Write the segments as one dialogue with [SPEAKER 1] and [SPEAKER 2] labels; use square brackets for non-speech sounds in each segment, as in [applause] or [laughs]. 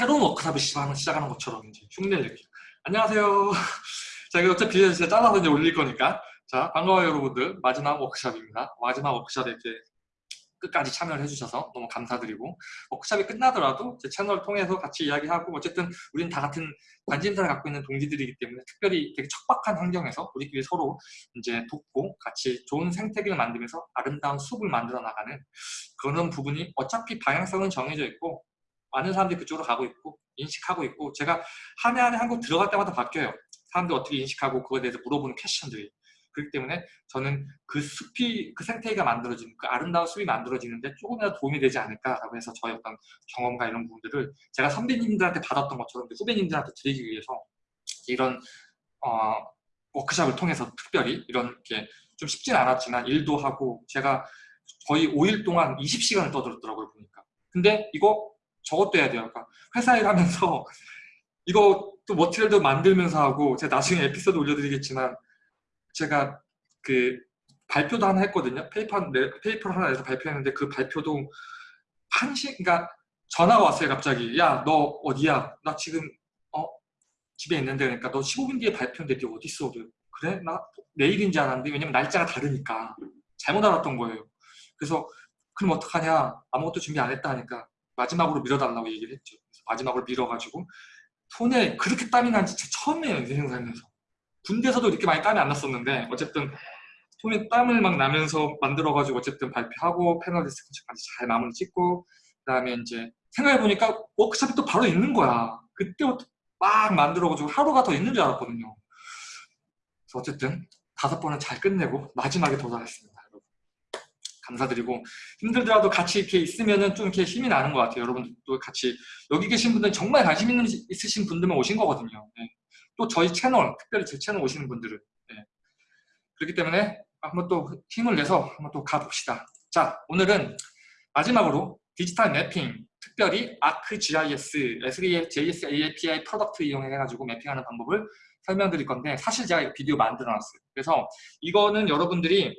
[SPEAKER 1] 새로운 워크샵을 시작하는, 시작하는 것처럼 이제 흉내를 내기. 안녕하세요. [laughs] 자, 이거 어차피 제가 잘라서 이제 올릴 거니까. 자, 반가워요, 여러분들. 마지막 워크샵입니다. 마지막 워크샵에 이렇게 끝까지 참여를 해주셔서 너무 감사드리고 워크샵이 끝나더라도 제 채널을 통해서 같이 이야기하고 어쨌든 우리는 다 같은 관심사를 갖고 있는 동지들이기 때문에 특별히 되게 척박한 환경에서 우리끼리 서로 이제 돕고 같이 좋은 생태계를 만들면서 아름다운 숲을 만들어 나가는 그런 부분이 어차피 방향성은 정해져 있고 많은 사람들이 그쪽으로 가고 있고 인식하고 있고 제가 한 해 한 해 한국 들어갈 때마다 바뀌어요. 사람들 어떻게 인식하고 그거에 대해서 물어보는 퀘션들이. 그렇기 때문에 저는 그 숲이 그 생태계가 만들어지는 그 아름다운 숲이 만들어지는데 조금이라도 도움이 되지 않을까라고 해서 저의 어떤 경험과 이런 부분들을 제가 선배님들한테 받았던 것처럼 후배님들한테 드리기 위해서 이런 어, 워크샵을 통해서 특별히 이렇게 좀 쉽진 않았지만 일도 하고 제가 거의 5일 동안 20시간을 떠들었더라고요 보니까. 근데 이거 저것도 해야 돼요 그러니까 회사 일하면서 이거 또 material도 만들면서 하고 제가 나중에 에피소드 올려드리겠지만 제가 그 발표도 하나 했거든요. 페이퍼, 페이퍼를 하나 내서 발표했는데 그 발표도 한시, 그러니까 전화가 왔어요, 갑자기. 야, 너 어디야? 나 지금, 어, 집에 있는데, 그러니까 너 15분 뒤에 발표인데 네 어디 있어? 그래? 나 내일인 줄 알았는데, 왜냐면 날짜가 다르니까. 잘못 알았던 거예요. 그래서, 그럼 어떡하냐? 아무것도 준비 안 했다 하니까 마지막으로 밀어달라고 얘기를 했죠. 마지막으로 밀어가지고 손에 그렇게 땀이 난 진짜 처음이에요, 인생 살면서. 군대에서도 이렇게 많이 땀이 안 났었는데 어쨌든 손에 땀을 막 나면서 만들어가지고 어쨌든 발표하고 패널 디스커션까지 잘 마무리 짓고 그 다음에 이제 생각해보니까 워크숍이 또 바로 있는 거야 그때부터 막 만들어가지고 하루가 더 있는 줄 알았거든요 그래서 어쨌든 다섯 번은 잘 끝내고 마지막에 도달했습니다 감사드리고 힘들더라도 같이 이렇게 있으면은 좀 이렇게 힘이 나는 것 같아요 여러분들도 같이 여기 계신 분들 정말 관심 있는 있으신 분들만 오신 거거든요 네. 또 저희 채널, 특별히 제 채널 오시는 분들은 네. 그렇기 때문에 한번 또 힘을 내서 한번 또 가봅시다. 자, 오늘은 마지막으로 디지털 mapping, 특별히 ArcGIS, SVJS API product 이용해가지고 mapping하는 방법을 설명드릴 건데 사실 제가 비디오 만들어 놨어요. 그래서 이거는 여러분들이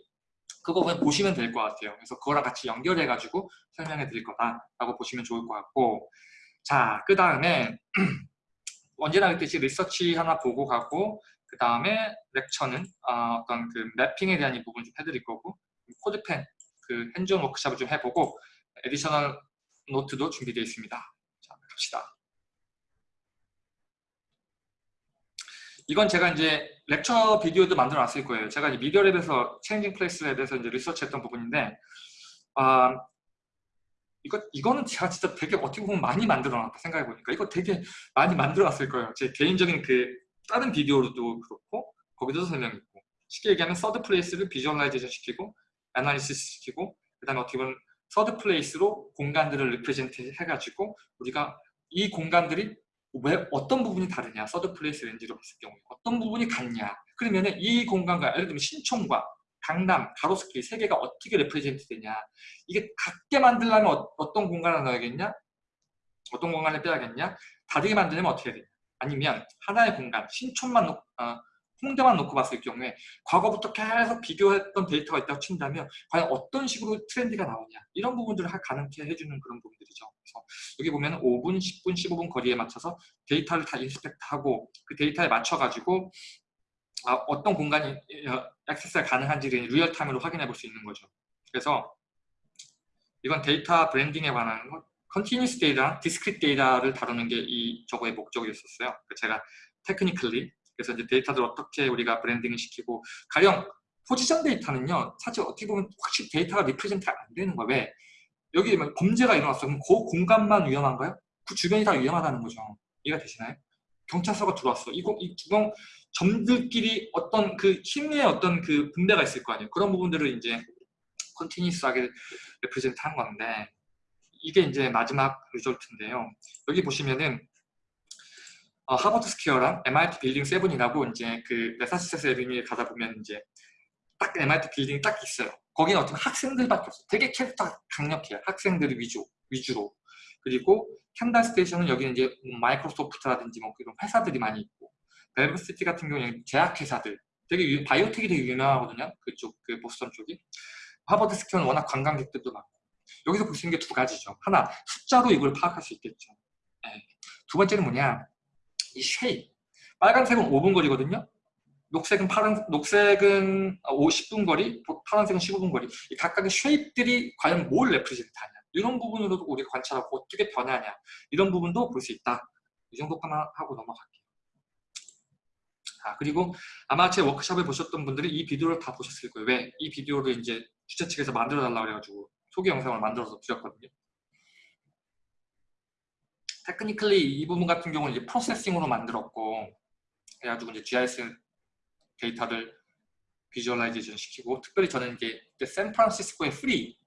[SPEAKER 1] 그거 그냥 보시면 될 것 같아요. 그래서 그거랑 같이 연결해가지고 설명해 드릴 거다라고 보시면 좋을 것 같고 자, 그 다음에 [clears throat] 언제나 그랬듯이 리서치 하나 보고 가고 그 다음에 lecture는 어떤 그 mapping에 대한 이 부분 좀 해드릴 거고 CodePen 그 hands-on 워크샵을 좀 해보고 additional 노트도 준비되어 있습니다. 자, 갑시다. 이건 제가 이제 lecture 비디오도 만들어 놨을 거예요. 제가 이제 Media Lab에서 Changing Place Lab에서 이제 리서치 했던 부분인데 아, 이거, 이거는 제가 진짜 되게 어떻게 보면 많이 만들어 놨다 생각해 보니까 이거 되게 많이 만들어 놨을 거예요. 제 개인적인 그 다른 비디오로도 그렇고 거기도 설명했고 쉽게 얘기하면 third place를 visualization 시키고 analysis 시키고 그 다음에 어떻게 보면 third place로 공간들을 represent 해가지고 우리가 이 공간들이 왜 어떤 부분이 다르냐 third place 렌즈로 봤을 경우에 어떤 부분이 같냐. 그러면 이 공간과 예를 들면 신촌과 강남, 가로수길 세 개가 어떻게 represent 되냐. 이게 같게 만들려면 어떤 공간을 넣어야겠냐? 어떤 공간을 빼야겠냐? 다르게 만들려면 어떻게 해야 되냐? 아니면 하나의 공간, 신촌만 놓, 어, 홍대만 놓고 봤을 경우에 과거부터 계속 비교했던 데이터가 있다고 친다면 과연 어떤 식으로 트렌드가 나오냐. 이런 부분들을 가능케 해주는 그런 부분들이죠. 그래서 여기 보면 5분, 10분, 15분 거리에 맞춰서 데이터를 다 inspect하고 그 데이터에 맞춰가지고 아, 어떤 공간이 액세스가 가능한지를 real-time으로 확인해 볼 수 있는 거죠. 그래서 이건 데이터 blending에 관한 것, continuous 데이터, discrete 데이터를 다루는 게 이 저거의 목적이었었어요. 제가 technically 그래서 이제 데이터들 어떻게 우리가 blending을 시키고 가령 포지션 데이터는요 사실 어떻게 보면 확실히 데이터가 represent가 안 되는 거예요. 왜? 여기 범죄가 일어났어. 그럼 그 공간만 위험한가요? 그 주변이 다 위험하다는 거죠. 이해가 되시나요? 경찰서가 들어왔어. 이거 이 주변 점들끼리 어떤 그 힘의 어떤 그 분배가 있을 거 아니에요. 그런 부분들을 이제 continuous하게 represent 한 건데 이게 이제 마지막 result인데요. 여기 보시면은 어, 하버드 스퀘어랑 MIT 빌딩 세븐이라고 이제 그 메사추세츠 에비뉴에 가다 보면 이제 딱 MIT 빌딩이 딱 있어요. 거기는 어떤 학생들밖에 없어요. 되게 캐릭터 강력해요. 학생들 위주, 위주로. 그리고 캔달 스테이션은 여기는 이제 뭐 마이크로소프트라든지 뭐 그런 회사들이 많이 있고 벨브시티 같은 경우는 제약회사들 되게 유, biotech이 되게 유명하거든요. 그쪽 그 보스턴 쪽이 하버드 스퀘어는 워낙 관광객들도 많고 여기서 볼 수 있는 게 두 가지죠. 하나 숫자로 이걸 파악할 수 있겠죠. 네. 두 번째는 뭐냐? 이 shape. 빨간색은 5분 거리거든요. 녹색은 파란 녹색은 50분 거리, 파란색은 15분 거리. 이 각각의 shape들이 과연 뭘 represent하냐. 이런 부분으로도 우리가 관찰하고 어떻게 변하냐. 이런 부분도 볼 수 있다. 이 정도까지만 하고 넘어갈게요. 아, 그리고 아마 제 워크숍을 보셨던 분들이 이 비디오를 다 보셨을 거예요. 왜? 이 비디오를 이제 주최 측에서 만들어 달라고 그래가지고 소개 영상을 만들어서 드렸거든요. technically 이 부분 같은 경우는 이제 Processing으로 만들었고 그래가지고 이제 GIS 데이터를 visualization 시키고 특별히 저는 이제 샌프란시스코의 free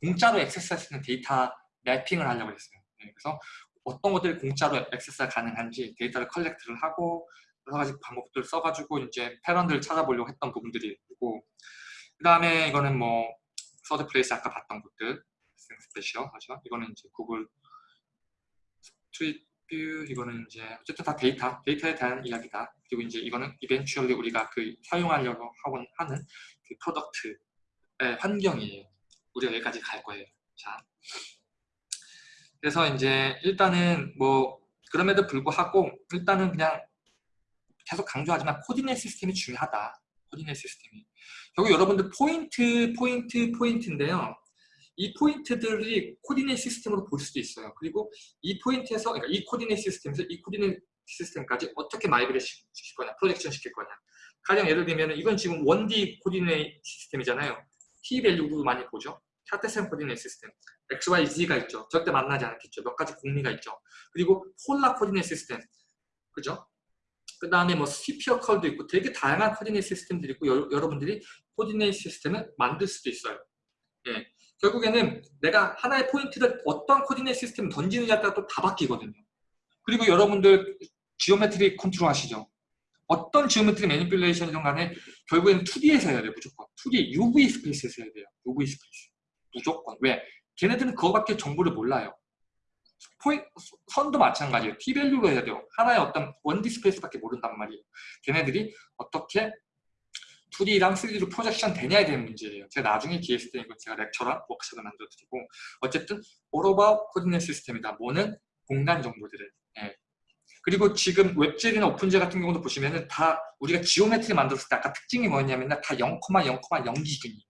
[SPEAKER 1] 공짜로 액세스할 수 있는 데이터 매핑을 하려고 했어요. 네, 그래서 어떤 것들이 공짜로 액세스가 가능한지 데이터를 collect를 하고 여러 가지 방법들을 써가지고 이제 pattern들을 찾아보려고 했던 부분들이 있고 그 다음에 이거는 뭐 third place 아까 봤던 것들 special 하죠. 이거는 이제 구글 스트리트 뷰 이거는 이제 어쨌든 다 데이터 데이터에 대한 이야기다. 그리고 이제 이거는 eventually 우리가 그 사용하려고 하고 하는 그 product의 환경이에요. 우리가 여기까지 갈 거예요. 자, 그래서 이제 일단은 뭐 그럼에도 불구하고 일단은 그냥 계속 강조하지만 coordinate 시스템이 중요하다. coordinate 시스템이. 결국 여러분들 포인트, 포인트, 포인트인데요. 이 포인트들이 coordinate 시스템으로 볼 수도 있어요. 그리고 이 포인트에서, 그러니까 이 coordinate 시스템에서 이 coordinate 시스템까지 어떻게 migrate 시킬 거냐, projection 시킬 거냐. 가령 예를 들면 이건 지금 1D 코디네이트 시스템이잖아요. T 밸류도 많이 보죠. Cartesian coordinate 시스템. X, Y, Z가 있죠. 절대 만나지 않겠죠. 몇 가지 공리가 있죠. 그리고 polar coordinate 시스템. 그죠? 그 다음에 뭐 spherical도 있고 되게 다양한 coordinate 시스템들이 있고 여러분들이 coordinate 시스템을 만들 수도 있어요. 예. 결국에는 내가 하나의 포인트를 어떤 coordinate 시스템을 던지느냐에 따라 또 다 바뀌거든요. 그리고 여러분들 geometry 컨트롤 하시죠? 어떤 geometry manipulation이든 간에 결국에는 2D에서 해야 돼요. 무조건. 2D, UV space에서 해야 돼요. UV space. 무조건. 왜? 걔네들은 그거밖에 정보를 몰라요. 포인, 선도 마찬가지예요. T밸류로 해야 돼요. 하나의 어떤 1D space밖에 모른단 말이에요. 걔네들이 어떻게 2D랑 3D로 projection 되냐에 대한 문제예요. 제가 나중에 기회 있을 때 이건 제가 lecture랑 워크숍을 만들어 드리고 어쨌든 all about coordinate system이다. 뭐는 공간 정보들을. 예. 그리고 지금 WebGL이나 OpenGL 같은 경우도 보시면은 다 우리가 geometry 만들었을 때 아까 특징이 뭐였냐면 다 0,0,0 기준이에요.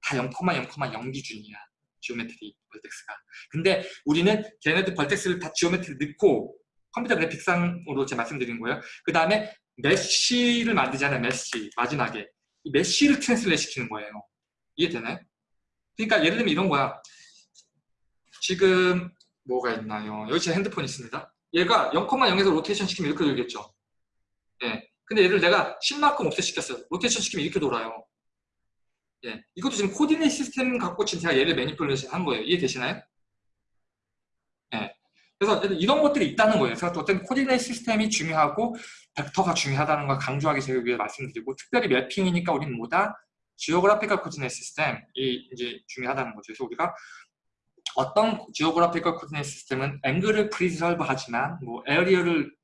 [SPEAKER 1] 다 0,0,0 기준이야. geometry vertex가. 근데 우리는 걔네들 vertex를 다 geometry 넣고 컴퓨터 그래픽상으로 제가 말씀드린 거예요. 그 다음에 mesh를 만들잖아요. mesh 마지막에 이 mesh를 translate 시키는 거예요. 이해되나요? 그러니까 예를 들면 이런 거야. 지금 뭐가 있나요? 여기 제 핸드폰 있습니다. 얘가 0,0에서 로테이션 시키면 이렇게 돌겠죠. 예. 근데 얘를 내가 10만큼 offset시켰어요. 로테이션 시키면 이렇게 돌아요. 예. 이것도 지금 coordinate 시스템 갖고 지금 제가 얘를 manipulation 한 거예요. 이해되시나요? 예. 그래서 이런 것들이 있다는 거예요. 그래서 어떤 coordinate 시스템이 중요하고 벡터가 중요하다는 걸 강조하기 위해 말씀드리고 특별히 매핑이니까 우리는 뭐다? geographical coordinate 시스템이 이제 중요하다는 거죠. 그래서 우리가 어떤 geographical coordinate 시스템은 앵글을 preserve 하지만 뭐 area를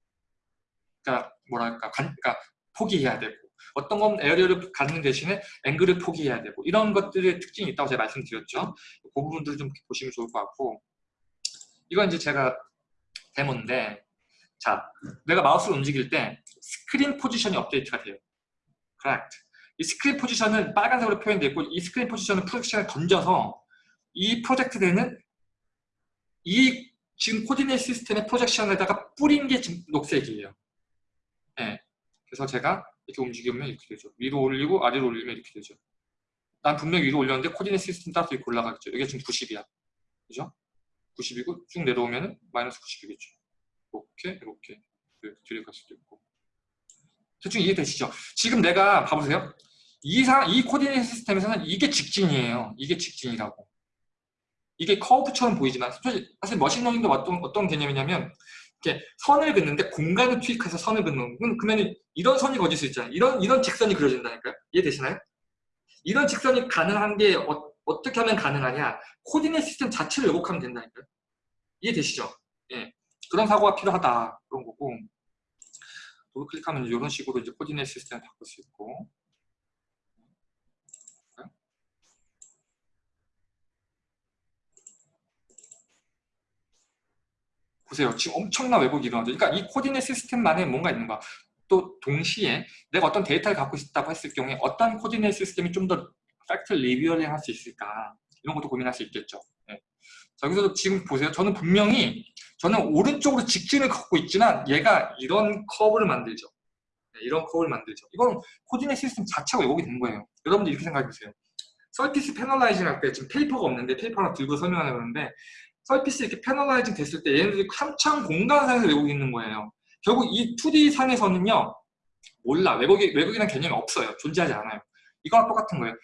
[SPEAKER 1] 그러니까 뭐랄까 그러니까 포기해야 되고 어떤 건 area를 갖는 대신에 앵글을 포기해야 되고 이런 것들의 특징이 있다고 제가 말씀드렸죠. 그 부분들 좀 보시면 좋을 것 같고 이건 이제 제가 데모인데 자 내가 마우스를 움직일 때 스크린 포지션이 업데이트가 돼요. correct. 이 스크린 포지션은 빨간색으로 표현되어 있고 이 스크린 포지션은 projection에 던져서 이 project되는 이 지금 coordinate 시스템의 projection에다가 뿌린 게 지금 녹색이에요. 네. 그래서 제가 이렇게 움직이면 이렇게 되죠. 위로 올리고 아래로 올리면 이렇게 되죠. 난 분명히 위로 올렸는데 coordinate 시스템 따라서 이렇게 올라가겠죠. 이게 지금 90이야. 그죠? 90이고 쭉 내려오면은 마이너스 90이겠죠. 이렇게 이렇게 뒤에 갈 수도 있고 대충 이해되시죠? 지금 내가 봐보세요. 이, 상, 이 coordinate 시스템에서는 이게 직진이에요. 이게 직진이라고. 이게 커브처럼 보이지만 사실 머신러닝도 어떤, 어떤 개념이냐면 이렇게 선을 긋는데 공간을 투입해서 선을 긋는 그러면 이런 선이 그어질 수 있잖아요. 이런 이런 직선이 그려진다니까요. 이해되시나요? 이런 직선이 가능한 게 어떻게 하면 가능하냐? coordinate 시스템 자체를 왜곡하면 된다니까요. 이해되시죠? 예. 그런 사고가 필요하다. 그런 거고. 더블 클릭하면 이런 식으로 이제 coordinate 시스템을 바꿀 수 있고. 보세요. 지금 엄청난 왜곡이 일어나죠. 그러니까 이 coordinate 시스템만의 뭔가 있는 거야. 또 동시에 내가 어떤 데이터를 갖고 있다고 했을 경우에 어떤 coordinate 시스템이 좀 더 fact revealing 할 수 있을까 이런 것도 고민할 수 있겠죠. 네. 자, 여기서 지금 보세요. 저는 분명히 저는 오른쪽으로 직진을 걷고 있지만 얘가 이런 커브를 만들죠. 네, 이런 커브를 만들죠. 이건 coordinate 시스템 자체가 왜곡이 된 거예요. 여러분들 이렇게 생각해 보세요. surface panelizing 할 때 지금 paper가 없는데 paper 하나 들고 설명하려고 하는데 surface 이렇게 panelizing 됐을 때 얘네들이 한창 공간상에서 왜곡이 있는 거예요. 결국 이 2D 상에서는요 몰라 왜곡이, 왜곡이라는 개념이 없어요. 존재하지 않아요. 이거랑 똑같은 거예요.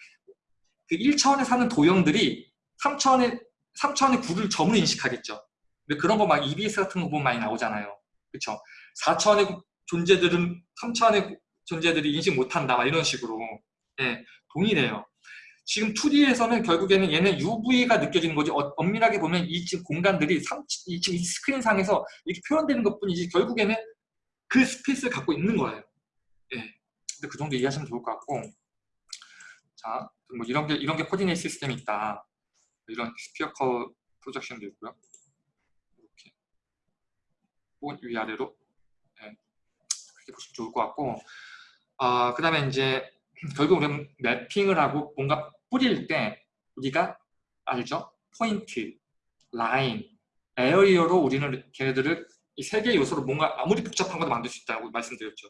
[SPEAKER 1] 그 1차원에 사는 도형들이 3차원의 3차원의 구를 점으로 인식하겠죠. 근데 그런 거 막 EBS 같은 거 보면 많이 나오잖아요. 그렇죠? 4차원의 존재들은 3차원의 존재들이 인식 못한다 막 이런 식으로 예, 동일해요. 지금 2D에서는 결국에는 얘는 UV가 느껴지는 거지 어, 엄밀하게 보면 이 지금 공간들이 3, 이 지금 이 스크린 상에서 이렇게 표현되는 것 뿐이지 결국에는 그 space를 갖고 있는 거예요. 예. 근데 그 정도 이해하시면 좋을 것 같고 자, 뭐 이런 게 이런 게 coordinate 시스템이 있다. 이런 spherical projection도 있고요. 이렇게 혹은 위아래로 예. 그렇게 보시면 좋을 것 같고 아, 그 다음에 이제 결국 우리는 매핑을 하고 뭔가 뿌릴 때 우리가 알죠? 포인트, 라인, area로 우리는 걔네들을 이 세 개의 요소로 뭔가 아무리 복잡한 것도 만들 수 있다고 말씀드렸죠.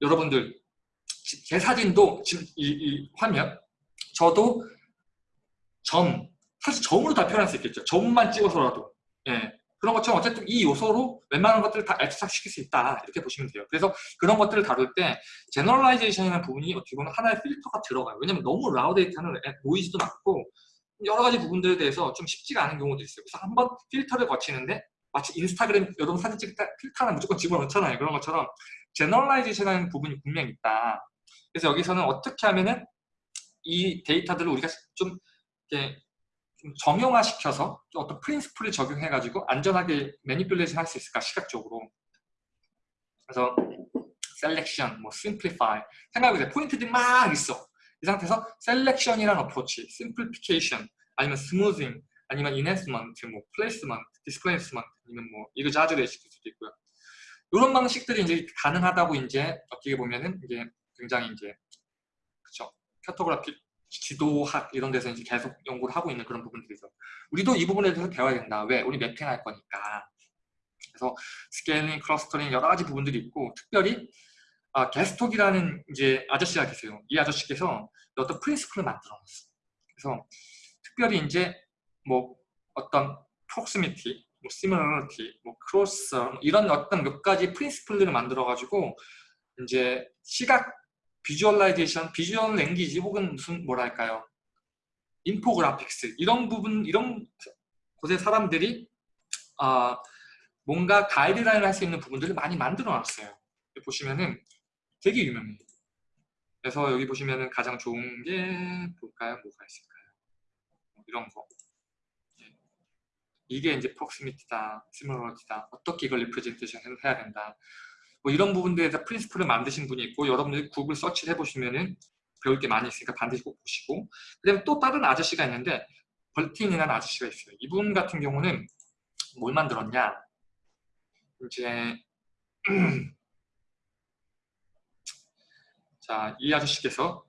[SPEAKER 1] 여러분들 제 사진도 지금 이, 이 화면 저도 점 사실 점으로 다 표현할 수 있겠죠. 점만 찍어서라도 예. 그런 것처럼 어쨌든 이 요소로 웬만한 것들을 다 abstract시킬 수 있다 이렇게 보시면 돼요. 그래서 그런 것들을 다룰 때 generalization이라는 부분이 어떻게 보면 하나의 필터가 들어가요. 왜냐면 너무 raw 데이터는 노이즈도 많고 여러 가지 부분들에 대해서 좀 쉽지가 않은 경우도 있어요. 그래서 한번 필터를 거치는데 마치 인스타그램 여러분 사진 찍을 때 필터 하나 무조건 집어넣잖아요. 그런 것처럼 generalization이라는 부분이 분명히 있다. 그래서 여기서는 어떻게 하면은 이 데이터들을 우리가 좀 이렇게 좀 정형화시켜서 좀 어떤 principle을 적용해가지고 안전하게 manipulation 할 수 있을까 시각적으로. 그래서 selection, 뭐 simplify 생각해보세요. 포인트들이 막 있어. 이 상태에서 selection이라는 approach, simplification 아니면 smoothing 아니면 enhancement, 뭐 placement, displacement 아니면 뭐 exaggeration 수도 있고요. 이런 방식들이 이제 가능하다고 이제 어떻게 보면은 이제 굉장히 이제 그쵸? cartographic 지도학 이런 데서 이제 계속 연구를 하고 있는 그런 부분들이죠. 우리도 이 부분에 대해서 배워야 된다. 왜? 우리 mapping할 거니까. 그래서 scaling, clustering 여러 가지 부분들이 있고 특별히 아, Gestalt이라는 이제 아저씨가 계세요. 이 아저씨께서 어떤 principle을 만들어 놨어. 그래서 특별히 이제 뭐 어떤 proximity, 뭐 similarity, 뭐 closure 이런 어떤 몇 가지 principle들을 만들어 가지고 이제 시각 visualization, visual language 혹은 무슨 뭐랄까요 infographics 이런 부분 이런 곳에 사람들이 아 뭔가 가이드라인을 할 수 있는 부분들을 많이 만들어 놨어요 보시면은 되게 유명해요 그래서 여기 보시면은 가장 좋은 게 볼까요? 뭐가 있을까요? 뭐 이런 거 예. 이게 이제 proximity다, similarity다 어떻게 이걸 representation을 해야 된다 뭐 이런 부분들에서 principle을 만드신 분이 있고 여러분들이 구글 서치를 해보시면은 배울 게 많이 있으니까 반드시 꼭 보시고. 그 다음에 또 다른 아저씨가 있는데 Bertin이라는 아저씨가 있어요. 이분 같은 경우는 뭘 만들었냐? 이제 [clears throat] 자 이 아저씨께서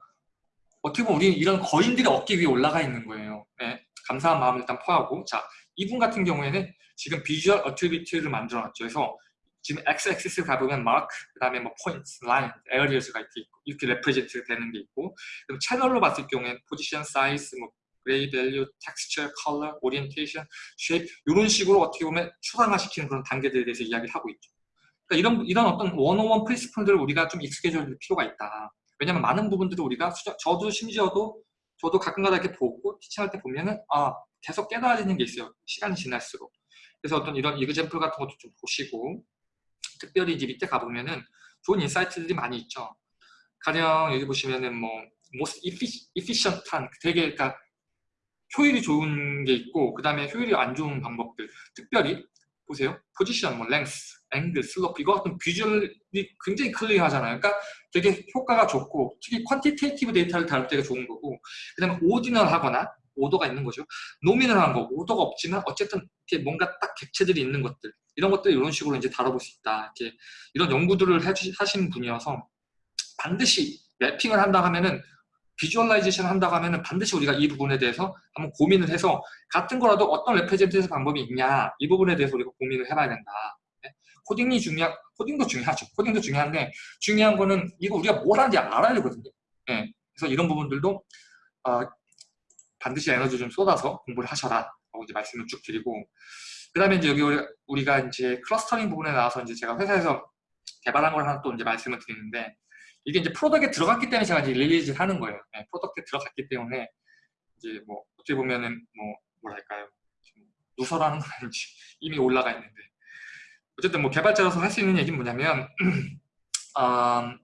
[SPEAKER 1] 어떻게 보면 우리는 이런 거인들의 어깨 위에 올라가 있는 거예요. 네, 감사한 마음을 일단 표하고. 자 이분 같은 경우에는 지금 visual attribute를 만들어 놨죠. 그래서 지금 x-axis 가보면 마크, 그 다음에 뭐 포인트, 라인, areas가 이렇게 represent 되는 게 있고 그럼 채널로 봤을 경우에는 포지션, 사이즈, 뭐 gray value, texture, 컬러, 오리엔테이션, shape 이런 식으로 어떻게 보면 추상화시키는 그런 단계들에 대해서 이야기를 하고 있죠. 그러니까 이런 이런 어떤 one-o-one principle들을 우리가 좀 익숙해져야 될 필요가 있다. 왜냐하면 많은 부분들을 우리가 수정, 저도 심지어도 저도 가끔가다 이렇게 보고 teaching할 때 보면은 아 계속 깨달아지는 게 있어요. 시간이 지날수록. 그래서 어떤 이런 example 같은 것도 좀 보시고 특별히 이제 밑에 가보면은 좋은 insight들이 많이 있죠. 가령 여기 보시면은 뭐 most efficient한 되게 그러니까 효율이 좋은 게 있고 그 다음에 효율이 안 좋은 방법들 특별히 보세요 포지션, 뭐 length, 앵글, 슬로프 이거 같은 visual이 굉장히 clear하잖아요 그러니까 되게 효과가 좋고 특히 quantitative 데이터를 다룰 때가 좋은 거고 그 다음에 ordinal 하거나 오더가 있는 거죠. nominal한 거, 오더가 없지만 어쨌든 이렇게 뭔가 딱 객체들이 있는 것들 이런 것들 이런 식으로 이제 다뤄볼 수 있다. 이렇게 이런 연구들을 하시는 분이어서 반드시 mapping을 한다 하면은 visualization 한다고 하면은 반드시 우리가 이 부분에 대해서 한번 고민을 해서 같은 거라도 어떤 representation 방법이 있냐 이 부분에 대해서 우리가 고민을 해봐야 된다. 네? 코딩이 중요한 코딩도 중요하죠. 코딩도 중요한데 중요한 거는 이거 우리가 뭘 하는지 알아야 되거든요. 네. 그래서 이런 부분들도 어, 반드시 에너지 좀 쏟아서 공부를 하셔라 라고 이제 말씀을 쭉 드리고 그 다음에 이제 여기 우리가 이제 clustering 부분에 나와서 이제 제가 회사에서 개발한 걸 하나 또 이제 말씀을 드리는데 이게 이제 product에 들어갔기 때문에 제가 이제 release를 하는 거예요. 네, product에 들어갔기 때문에 이제 뭐 어떻게 보면은 뭐 뭐랄까요 누설하는 건 아닌지 [laughs] 이미 올라가 있는데 어쨌든 뭐 개발자로서 할 수 있는 얘기는 뭐냐면 음, [clears throat]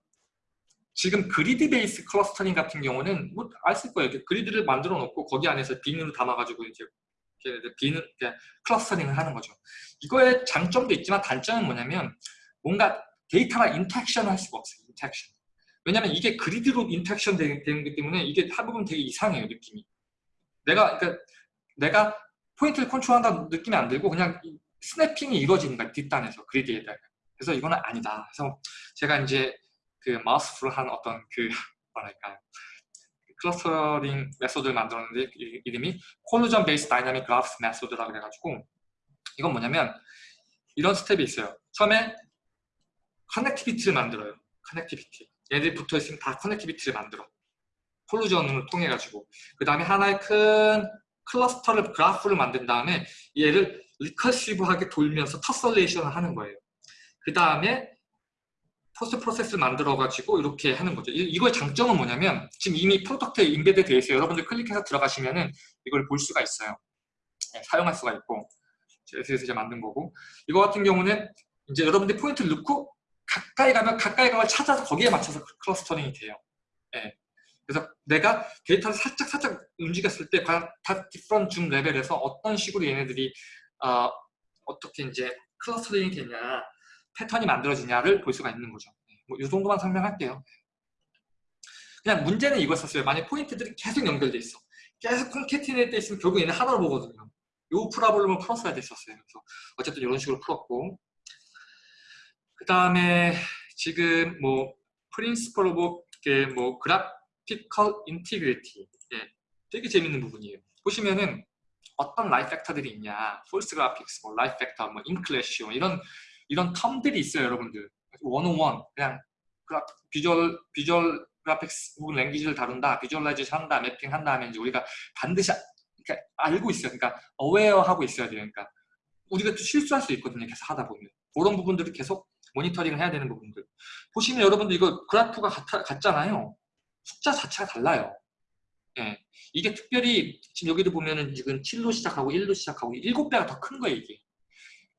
[SPEAKER 1] 지금 grid base clustering 같은 경우는 뭐 아실 거예요. grid를 만들어 놓고 거기 안에서 bin으로 담아가지고 이제 bin clustering을 하는 거죠. 이거의 장점도 있지만 단점은 뭐냐면 뭔가 데이터랑 interaction을 할 수가 없어요. interaction. 왜냐면 이게 grid로 interaction 되는 거기 때문에 이게 한부분 되게 이상해요 느낌이 내가 그러니까 내가 포인트를 컨트롤한다 느낌이 안 들고 그냥 snapping이 이루어지는 거야 뒷단에서 grid에다가 그래서 이거는 아니다 그래서 제가 이제 그 마우스풀을 한 어떤 그 [laughs] 뭐랄까요 clustering method를 만들었는데 이름이 collision base dynamic graphs method라고 해가지고 이건 뭐냐면 이런 스텝이 있어요. 처음에 connectivity를 만들어요. connectivity 얘들이 붙어있으면 다 connectivity를 만들어. collision을 통해 가지고. 그 다음에 하나의 큰 cluster를 그래프를 만든 다음에 얘를 recursive하게 돌면서 tessellation을 하는 거예요. 그 다음에 post process를 만들어 가지고 이렇게 하는 거죠 이, 거의 장점은 뭐냐면 지금 이미 product에 embed 되어 있어요 여러분들 클릭해서 들어가시면은 이걸 볼 수가 있어요 네, 사용할 수가 있고 SS에서 이제 만든 거고 이거 같은 경우는 이제 여러분들 포인트를 넣고 가까이 가면 가까이 가면 찾아서 거기에 맞춰서 clustering이 돼요. 예. 그래서 내가 데이터를 살짝 살짝 움직였을 때 과연 다 different zoom level에서 어떤 식으로 얘네들이 어, 어떻게 이제 clustering이 되냐 패턴이 만들어지냐를 볼 수가 있는 거죠. 예. 뭐이 정도만 설명할게요. 그냥 문제는 이거였어요. 만약 포인트들이 계속 연결돼 있어. 계속 concatenate 있으면 결국 얘네 하나로 보거든요. 요 problem을 풀었어야 됐었어요. 그래서 어쨌든 이런 식으로 풀었고 그 다음에 지금 뭐 principle of 뭐 graphical integrity 예, 되게 재밌는 부분이에요. 보시면은 어떤 lie factor들이 있냐 false graphics, 뭐 lie factor, 뭐 ink ratio 이런 이런 term들이 있어요 여러분들 101 그냥 visual visual graphics 혹은 language를 다룬다 visualization 한다 mapping 한다 하면 이제 우리가 반드시 그러니까 알고 있어요. 그러니까 어웨어 하고 있어야 돼요. 그러니까 우리가 또 실수할 수 있거든요. 계속 하다 보면. 그런 부분들을 계속 모니터링을 해야 되는 부분들. 보시면 여러분들 이거 그래프가 같아, 같잖아요. 숫자 자체가 달라요. 예. 이게 특별히 지금 여기도 보면은 지금 7로 시작하고 1로 시작하고 7배가 더 큰 거예요 이게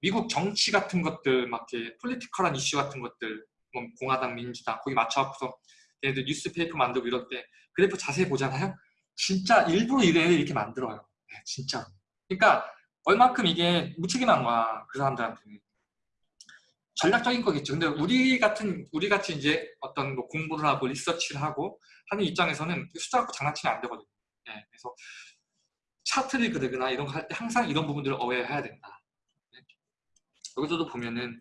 [SPEAKER 1] 미국 정치 같은 것들 막 이렇게 political한 이슈 같은 것들 뭐 공화당 민주당 거기 맞춰갖고서 얘네들 newspaper 만들고 이럴 때 그래프 자세히 보잖아요 진짜 일부러 이래 이렇게 만들어요 네, 진짜 그러니까 얼만큼 이게 무책임한 거야 그 사람들한테는 전략적인 거겠죠. 근데 우리 같은 우리 같이 이제 어떤 뭐 공부를 하고 리서치를 하고 하는 입장에서는 숫자 갖고 장난치면 안 되거든요. 네, 그래서 차트를 그리거나 이런 거 할 때 항상 이런 부분들을 어웨해야 된다. 네. 여기서도 보면은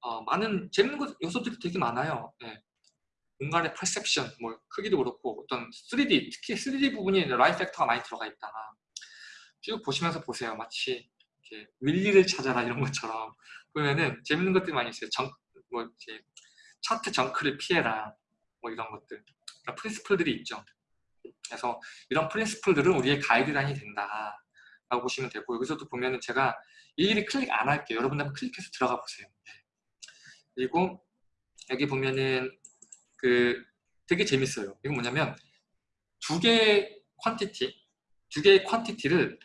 [SPEAKER 1] 어, 많은 재밌는 요소들이 되게 많아요. 네. 공간의 perception, 뭐 크기도 그렇고 어떤 3D, 특히 3D 부분이 lie factor가 많이 들어가 있다. 쭉 보시면서 보세요. 마치 이렇게 윌리를 찾아라 이런 것처럼 보면은 재밌는 것들이 많이 있어요. 정, 뭐 이렇게 chart junk를 피해라 뭐 이런 것들 그러니까 principle들이 있죠. 그래서 이런 principle들은 우리의 가이드라인이 된다 라고 보시면 되고 여기서도 보면은 제가 일일이 클릭 안 할게요. 여러분들 한번 클릭해서 들어가 보세요. 네. 그리고 여기 보면은 그 되게 재밌어요. 이건 뭐냐면 두 개의 quantity 두 개의 quantity를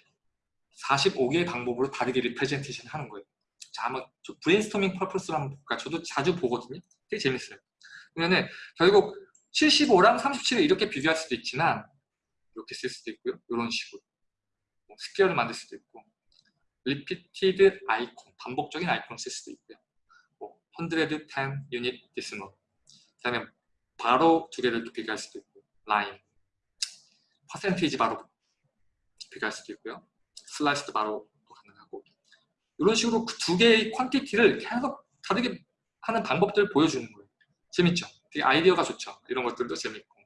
[SPEAKER 1] 45개의 방법으로 다르게 representation 하는 거예요. 자, 한번 brainstorming purpose로 한번 볼까? 저도 자주 보거든요. 되게 재밌어요. 그러면은 결국 75랑 37을 이렇게 비교할 수도 있지만 이렇게 쓸 수도 있고요. 이런 식으로 뭐 square를 만들 수도 있고 repeated icon, 반복적인 아이콘을 쓸 수도 있고요. 뭐110 unit decimal 그 다음에 바로 두 개를 비교할 수도 있고 line percentage 바로 비교할 수도 있고요. slice도 바로 가능하고 이런 식으로 그 두 개의 quantity를 계속 다르게 하는 방법들을 보여주는 거예요. 재밌죠? 되게 아이디어가 좋죠. 이런 것들도 재밌고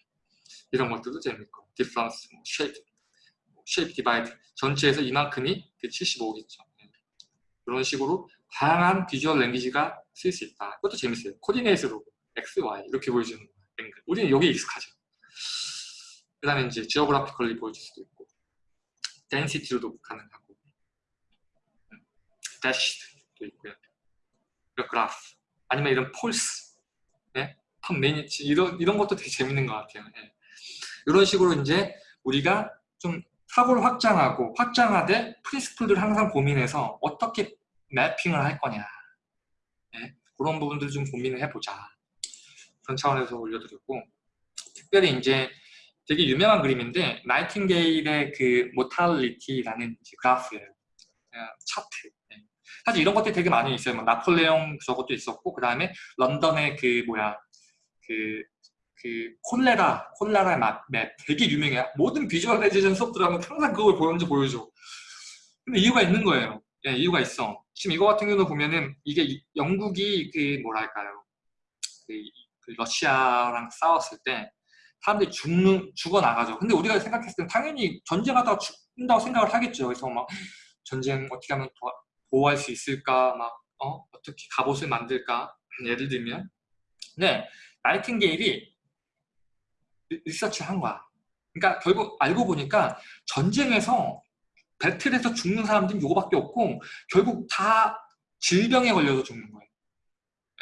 [SPEAKER 1] 이런 것들도 재밌고 difference, 뭐 shape, shape divide 전체에서 이만큼이 75겠죠. 이런 식으로 다양한 visual language가 쓸 수 있다. 그것도 재밌어요. coordinate로 X, Y 이렇게 보여주는 langu 우리는 여기 익숙하죠. 그 다음에 이제 지오그래피컬리 보여줄 수도 있고 덴시티로도 가능하고 대시도 있고요. 그래프 아니면 이런 폴스 네? 펌 매니치 이런 이런 것도 되게 재밌는 것 같아요. 네. 이런 식으로 이제 우리가 좀 사고를 확장하고 확장하되 프린스플들을 항상 고민해서 어떻게 매핑을 할 거냐 네? 그런 부분들 좀 고민을 해보자 그런 차원에서 올려드렸고 특별히 이제 되게 유명한 그림인데 나이팅게일의 그 mortality라는 그래프예요 차트 네. 사실 이런 것들이 되게 많이 있어요 뭐 나폴레옹 저것도 있었고 그 다음에 런던의 그 뭐야 그, 그 콜레라 콜레라의 map 되게 유명해요. 모든 visualization 수업 들어가면 항상 그걸 보여줘 보여줘. 근데 이유가 있는 거예요. 예, 이유가 있어. 지금 이거 같은 경우도 보면은 이게 영국이 그 뭐랄까요? 그, 그 러시아랑 싸웠을 때 사람들이 죽는 죽어 나가죠. 근데 우리가 생각했을 때 당연히 전쟁하다가 죽는다고 생각을 하겠죠. 그래서 막 전쟁 어떻게 하면 도와, 보호할 수 있을까, 막 어? 어떻게 갑옷을 만들까? 예를 들면. 네 나이팅게일이 리서치를 한 거야. 그러니까 결국 알고 보니까 전쟁에서 배틀에서 죽는 사람들이 이거밖에 없고 결국 다 질병에 걸려서 죽는 거예요.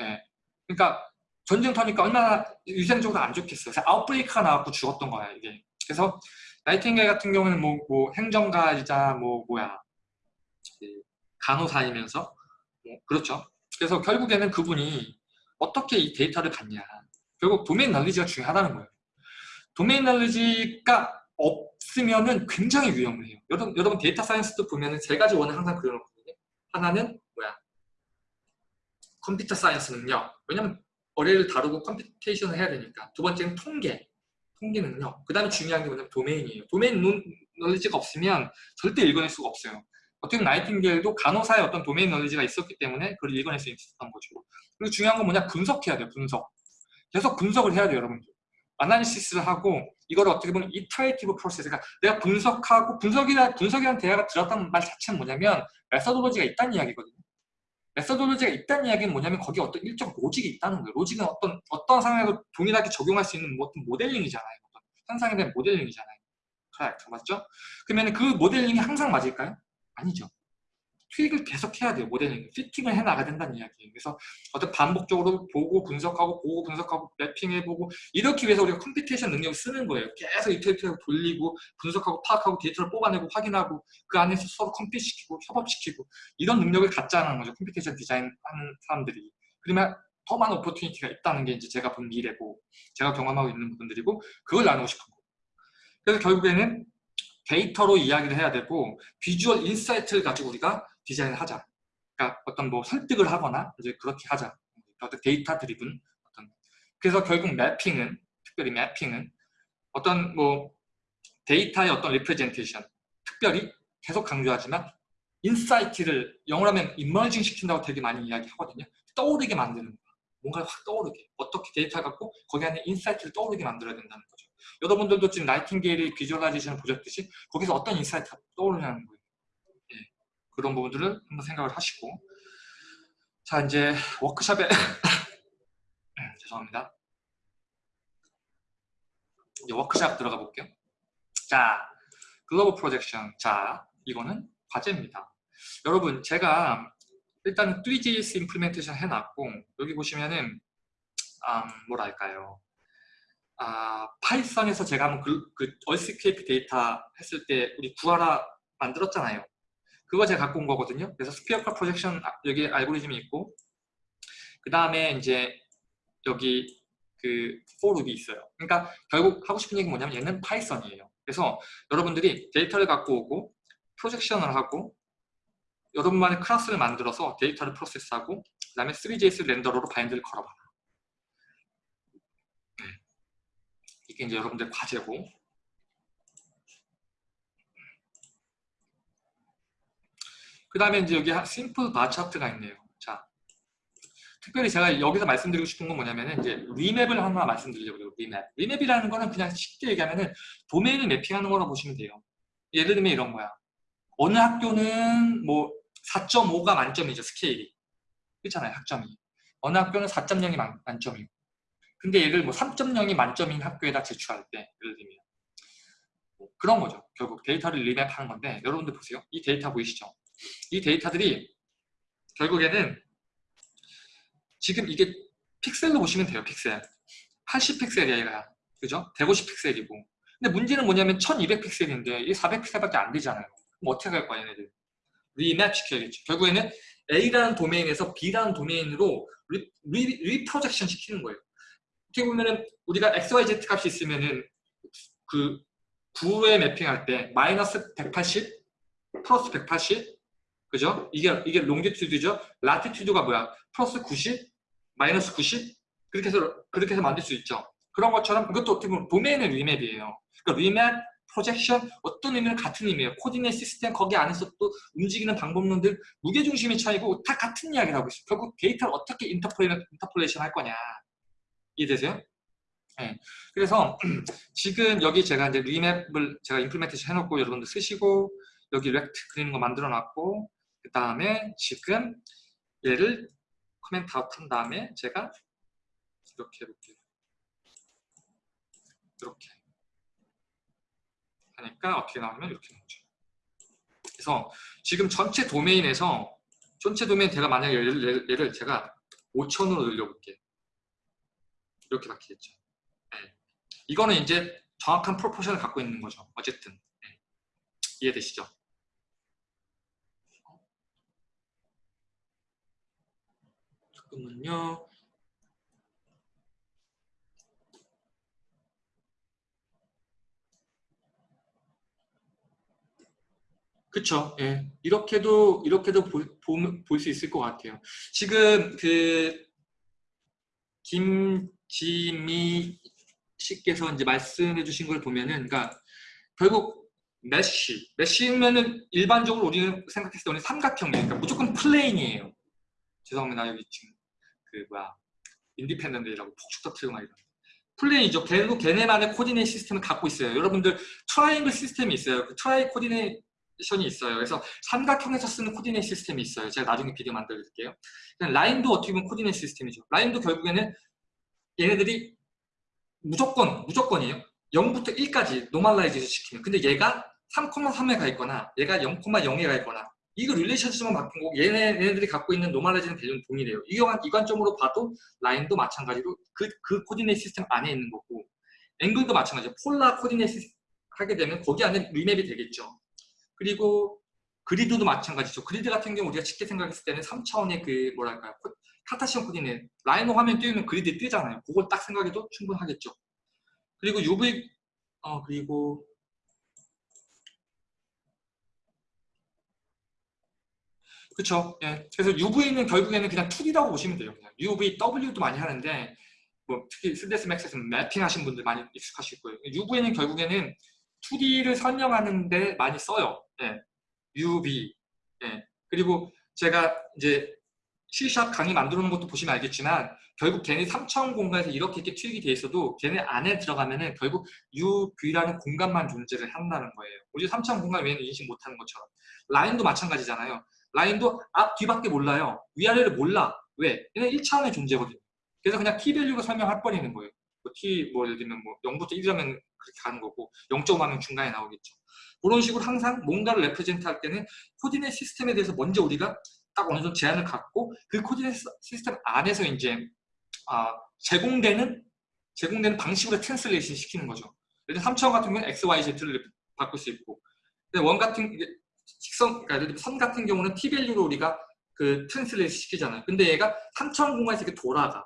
[SPEAKER 1] 예. 그러니까 전쟁 터니까 얼마나 위생적으로 안 좋겠어요. 그래서 outbreak가 나왔고 죽었던 거야 이게. 그래서 나이팅게일 같은 경우는 뭐, 뭐 행정가이자 뭐 뭐야 간호사이면서 뭐 그렇죠. 그래서 결국에는 그분이 어떻게 이 데이터를 갖냐. 결국 domain knowledge가 중요하다는 거예요. domain knowledge가 없으면은 굉장히 위험해요. 여러분, 여러분 data science도 보면은 세 가지 원을 항상 그려놓거든요. 하나는 뭐야? computer science 능력. 왜냐면 array를 다루고 computation을 해야 되니까. 두 번째는 통계. 통계 능력. 그 다음에 중요한 게 뭐냐면 domain이에요. domain knowledge가 없으면 절대 읽어낼 수가 없어요. 어떻게 보면 나이팅게일도 간호사의 어떤 domain knowledge가 있었기 때문에 그걸 읽어낼 수 있었던 거죠. 그리고 중요한 건 뭐냐? 분석해야 돼요. 분석. 계속 분석을 해야 돼요. 여러분들. analysis를 하고 이걸 어떻게 보면 iterative process 그러니까 내가 분석하고 분석이나 분석이라는 대화가 들었다는 말 자체는 뭐냐면 methodology가 있다는 이야기거든요. methodology가 있다는 이야기는 뭐냐면 거기에 어떤 일정 로직이 있다는 거예요. 로직은 어떤 어떤 상황에서 동일하게 적용할 수 있는 뭐 어떤 모델링이잖아요. 어떤 현상에 대한 모델링이잖아요. 그래, 맞죠? 그러면 그 모델링이 항상 맞을까요? 아니죠. tweak을 계속 해야 돼요. 모델링. fitting을 해나가야 된다는 이야기예요. 그래서 어떤 반복적으로 보고 분석하고 보고 분석하고 mapping해보고 이렇게 위해서 우리가 computation 능력을 쓰는 거예요. 계속 iterate하고 돌리고 분석하고 파악하고 데이터를 뽑아내고 확인하고 그 안에서 서로 compute시키고 협업시키고 이런 능력을 갖자는 거죠. computation design 하는 사람들이. 그러면 더 많은 opportunity가 있다는 게 이제 제가 본 미래고 제가 경험하고 있는 부분들이고 그걸 나누고 싶은 거예요. 그래서 결국에는 데이터로 이야기를 해야 되고 visual insight를 가지고 우리가 디자인을 하자. 그러니까 어떤 뭐 설득을 하거나 이제 그렇게 하자. 어떤 data driven 어떤 그래서 결국 매핑은 특별히 매핑은 어떤 뭐 데이터의 어떤 representation 특별히 계속 강조하지만 insight를 영어로 하면 emerging 시킨다고 되게 많이 이야기하거든요. 떠오르게 만드는 거야. 뭔가 확 떠오르게. 어떻게 데이터 갖고 거기 안에 insight를 떠오르게 만들어야 된다는 거죠. 여러분들도 지금 나이팅게일의 visualization을 보셨듯이 거기서 어떤 insight가 떠오르냐는 거예요. 그런 부분들을 한번 생각을 하시고. 자 이제 워크샵에 [laughs] 네, 죄송합니다. 이제 워크샵 들어가 볼게요. 자 global projection. 자 이거는 과제입니다. 여러분 제가 일단 3JS implementation 해놨고 여기 보시면은 음, 뭐랄까요? 아, 파이썬에서 제가 한번 그, 그 earthquake data 했을 때 우리 구 하나 만들었잖아요 그거 제가 갖고 온 거거든요. 그래서 spherical projection 아, 여기 알고리즘이 있고 그 다음에 이제 여기 그 for loop이 있어요. 그러니까 결국 하고 싶은 얘기 뭐냐면 얘는 파이썬이에요. 그래서 여러분들이 데이터를 갖고 오고 projection을 하고 여러분만의 클래스를 만들어서 데이터를 프로세스하고 그 다음에 3JS renderer로 bind를 걸어봐라. 네. 이게 이제 여러분들 과제고 그 다음에 이제 여기 simple bar chart가 있네요. 자, 특별히 제가 여기서 말씀드리고 싶은 건 뭐냐면은 이제 remap을 하나 말씀드리려고요. remap. remap이라는 거는 그냥 쉽게 얘기하면은 도메인을 매핑하는 거라고 보시면 돼요. 예를 들면 이런 거야. 어느 학교는 뭐 4.5가 만점이죠. 스케일이. 그렇잖아요. 학점이. 어느 학교는 4.0이 만, 만점이고. 근데 얘를 뭐 3.0이 만점인 학교에다 제출할 때 예를 들면 뭐 그런 거죠. 결국 데이터를 remap하는 건데 여러분들 보세요. 이 데이터 보이시죠? 이 데이터들이 결국에는 지금 이게 픽셀로 보시면 돼요. 픽셀. 80픽셀이야 얘가. 그죠? 150픽셀이고. 근데 문제는 뭐냐면 1200픽셀인데 이게 400픽셀밖에 안 되잖아요. 그럼 어떻게 할 거야 얘네들. remap 시켜야겠죠. 결국에는 A라는 도메인에서 B라는 도메인으로 리, 리, reprojection 시키는 거예요. 어떻게 보면은 우리가 XYZ 값이 있으면은 그 구에 매핑할 때 마이너스 180 플러스 180 그죠? 이게 이게 longitude죠. latitude가 뭐야? 플러스 90 마이너스 90 그렇게 해서 그렇게 해서 만들 수 있죠. 그런 것처럼 이것도 어떻게 보면 도메인의 remap이에요. 그러니까 remap, projection 어떤 의미는 같은 의미예요. coordinate system 거기 안에서 또 움직이는 방법론들 무게 중심의 차이고 다 같은 이야기를 하고 있어요. 결국 데이터를 어떻게 interpola, interpolation 할 거냐 이해되세요? 네. 그래서 [clears throat] 지금 여기 제가 이제 remap을 제가 implementation 해놓고 여러분들 쓰시고 여기 rect 그리는 거 만들어 놨고 그 다음에 지금 얘를 comment out 한 다음에 제가 이렇게 해볼게요. 이렇게 하니까 어떻게 나오면 이렇게 나오죠. 그래서 지금 전체 도메인에서 전체 도메인 제가 만약에 얘를, 얘를 제가 5천으로 늘려볼게요. 이렇게 바뀌겠죠. 네. 이거는 이제 정확한 프로포션을 갖고 있는 거죠. 어쨌든 네. 이해되시죠? 잠깐만요. 그쵸. 예. 이렇게도, 이렇게도 볼 수 있을 것 같아요. 지금 그, 김지미 씨께서 이제 말씀해 주신 걸 보면은, 그러니까, 결국, mesh. mesh면은 일반적으로 우리는 생각했을 때 우리 삼각형이니까 그러니까 무조건 plane이에요. 죄송합니다. 여기 지금, 그, 뭐야, independent라고 폭죽 터트리고 막 이런. plane이죠. 결국 걔네만의 coordinate system을 갖고 있어요. 여러분들 triangle system이 있어요. 그 tri coordination이 있어요. 그래서 삼각형에서 쓰는 coordinate system이 있어요. 제가 나중에 비디오 만들어 드릴게요. 라인도 어떻게 보면 coordinate system이죠. 라인도 결국에는 얘네들이 무조건, 무조건이에요. 0부터 1까지 normalize를 시키는. 근데 얘가 3,3에 가 있거나 얘가 0,0에 가 있거나 이거 relationship만 바꾼 거고 얘네, 얘네들이 갖고 있는 normalize는 대중 동일해요. 이, 이 관점으로 봐도 라인도 마찬가지로 그, 그 coordinate system 안에 있는 거고 앵글도 마찬가지죠. polar coordinate system 하게 되면 거기 안에 remap이 되겠죠. 그리고 그리드도 마찬가지죠. 그리드 같은 경우 우리가 쉽게 생각했을 때는 3차원의 그 뭐랄까요. Cartesian coordinate 라이노 화면 띄우면 그리드 뜨잖아요. 그걸 딱 생각해도 충분하겠죠. 그리고 UV 어 그리고 그렇죠. 예. 그래서 UV는 결국에는 그냥 2D라고 보시면 돼요. 그냥 UV, W도 많이 하는데 뭐 특히 3ds max에서는 매핑 하신 분들 많이 익숙하실 거예요. UV는 결국에는 2D를 설명하는데 많이 써요. 예. UV. 예. 그리고 제가 이제 C샵 강의 만들어 놓은 것도 보시면 알겠지만 결국 걔네 3차원 공간에서 이렇게 이렇게 투입이 돼 있어도 걔네 안에 들어가면은 결국 UV라는 공간만 존재를 한다는 거예요. 우리 3차원 공간 외에는 인식 못하는 것처럼. 라인도 마찬가지잖아요. 라인도 앞, 뒤밖에 몰라요. 위아래를 몰라. 왜? 얘는 1차원의 존재거든요. 그래서 그냥 key value가 설명할 수 있는 거예요. 뭐 T, 뭐 예를 들면 뭐 0부터 1이라면 그렇게 가는 거고 0.5하면 중간에 나오겠죠. 그런 식으로 항상 뭔가를 represent 할 때는 coordinate system에 대해서 먼저 우리가 딱 어느 정도 제한을 갖고 그 coordinate system 안에서 이제 아, 제공되는 제공되는 방식으로 translation 시키는 거죠. 예를 들어 3차원 같은 경우는 X, Y, Z를 바꿀 수 있고 근데 원 같은 직선, 그러니까 선 같은 경우는 T 밸류로 우리가 그 translation 시키잖아요. 근데 얘가 3차원 공간에서 이렇게 돌아가.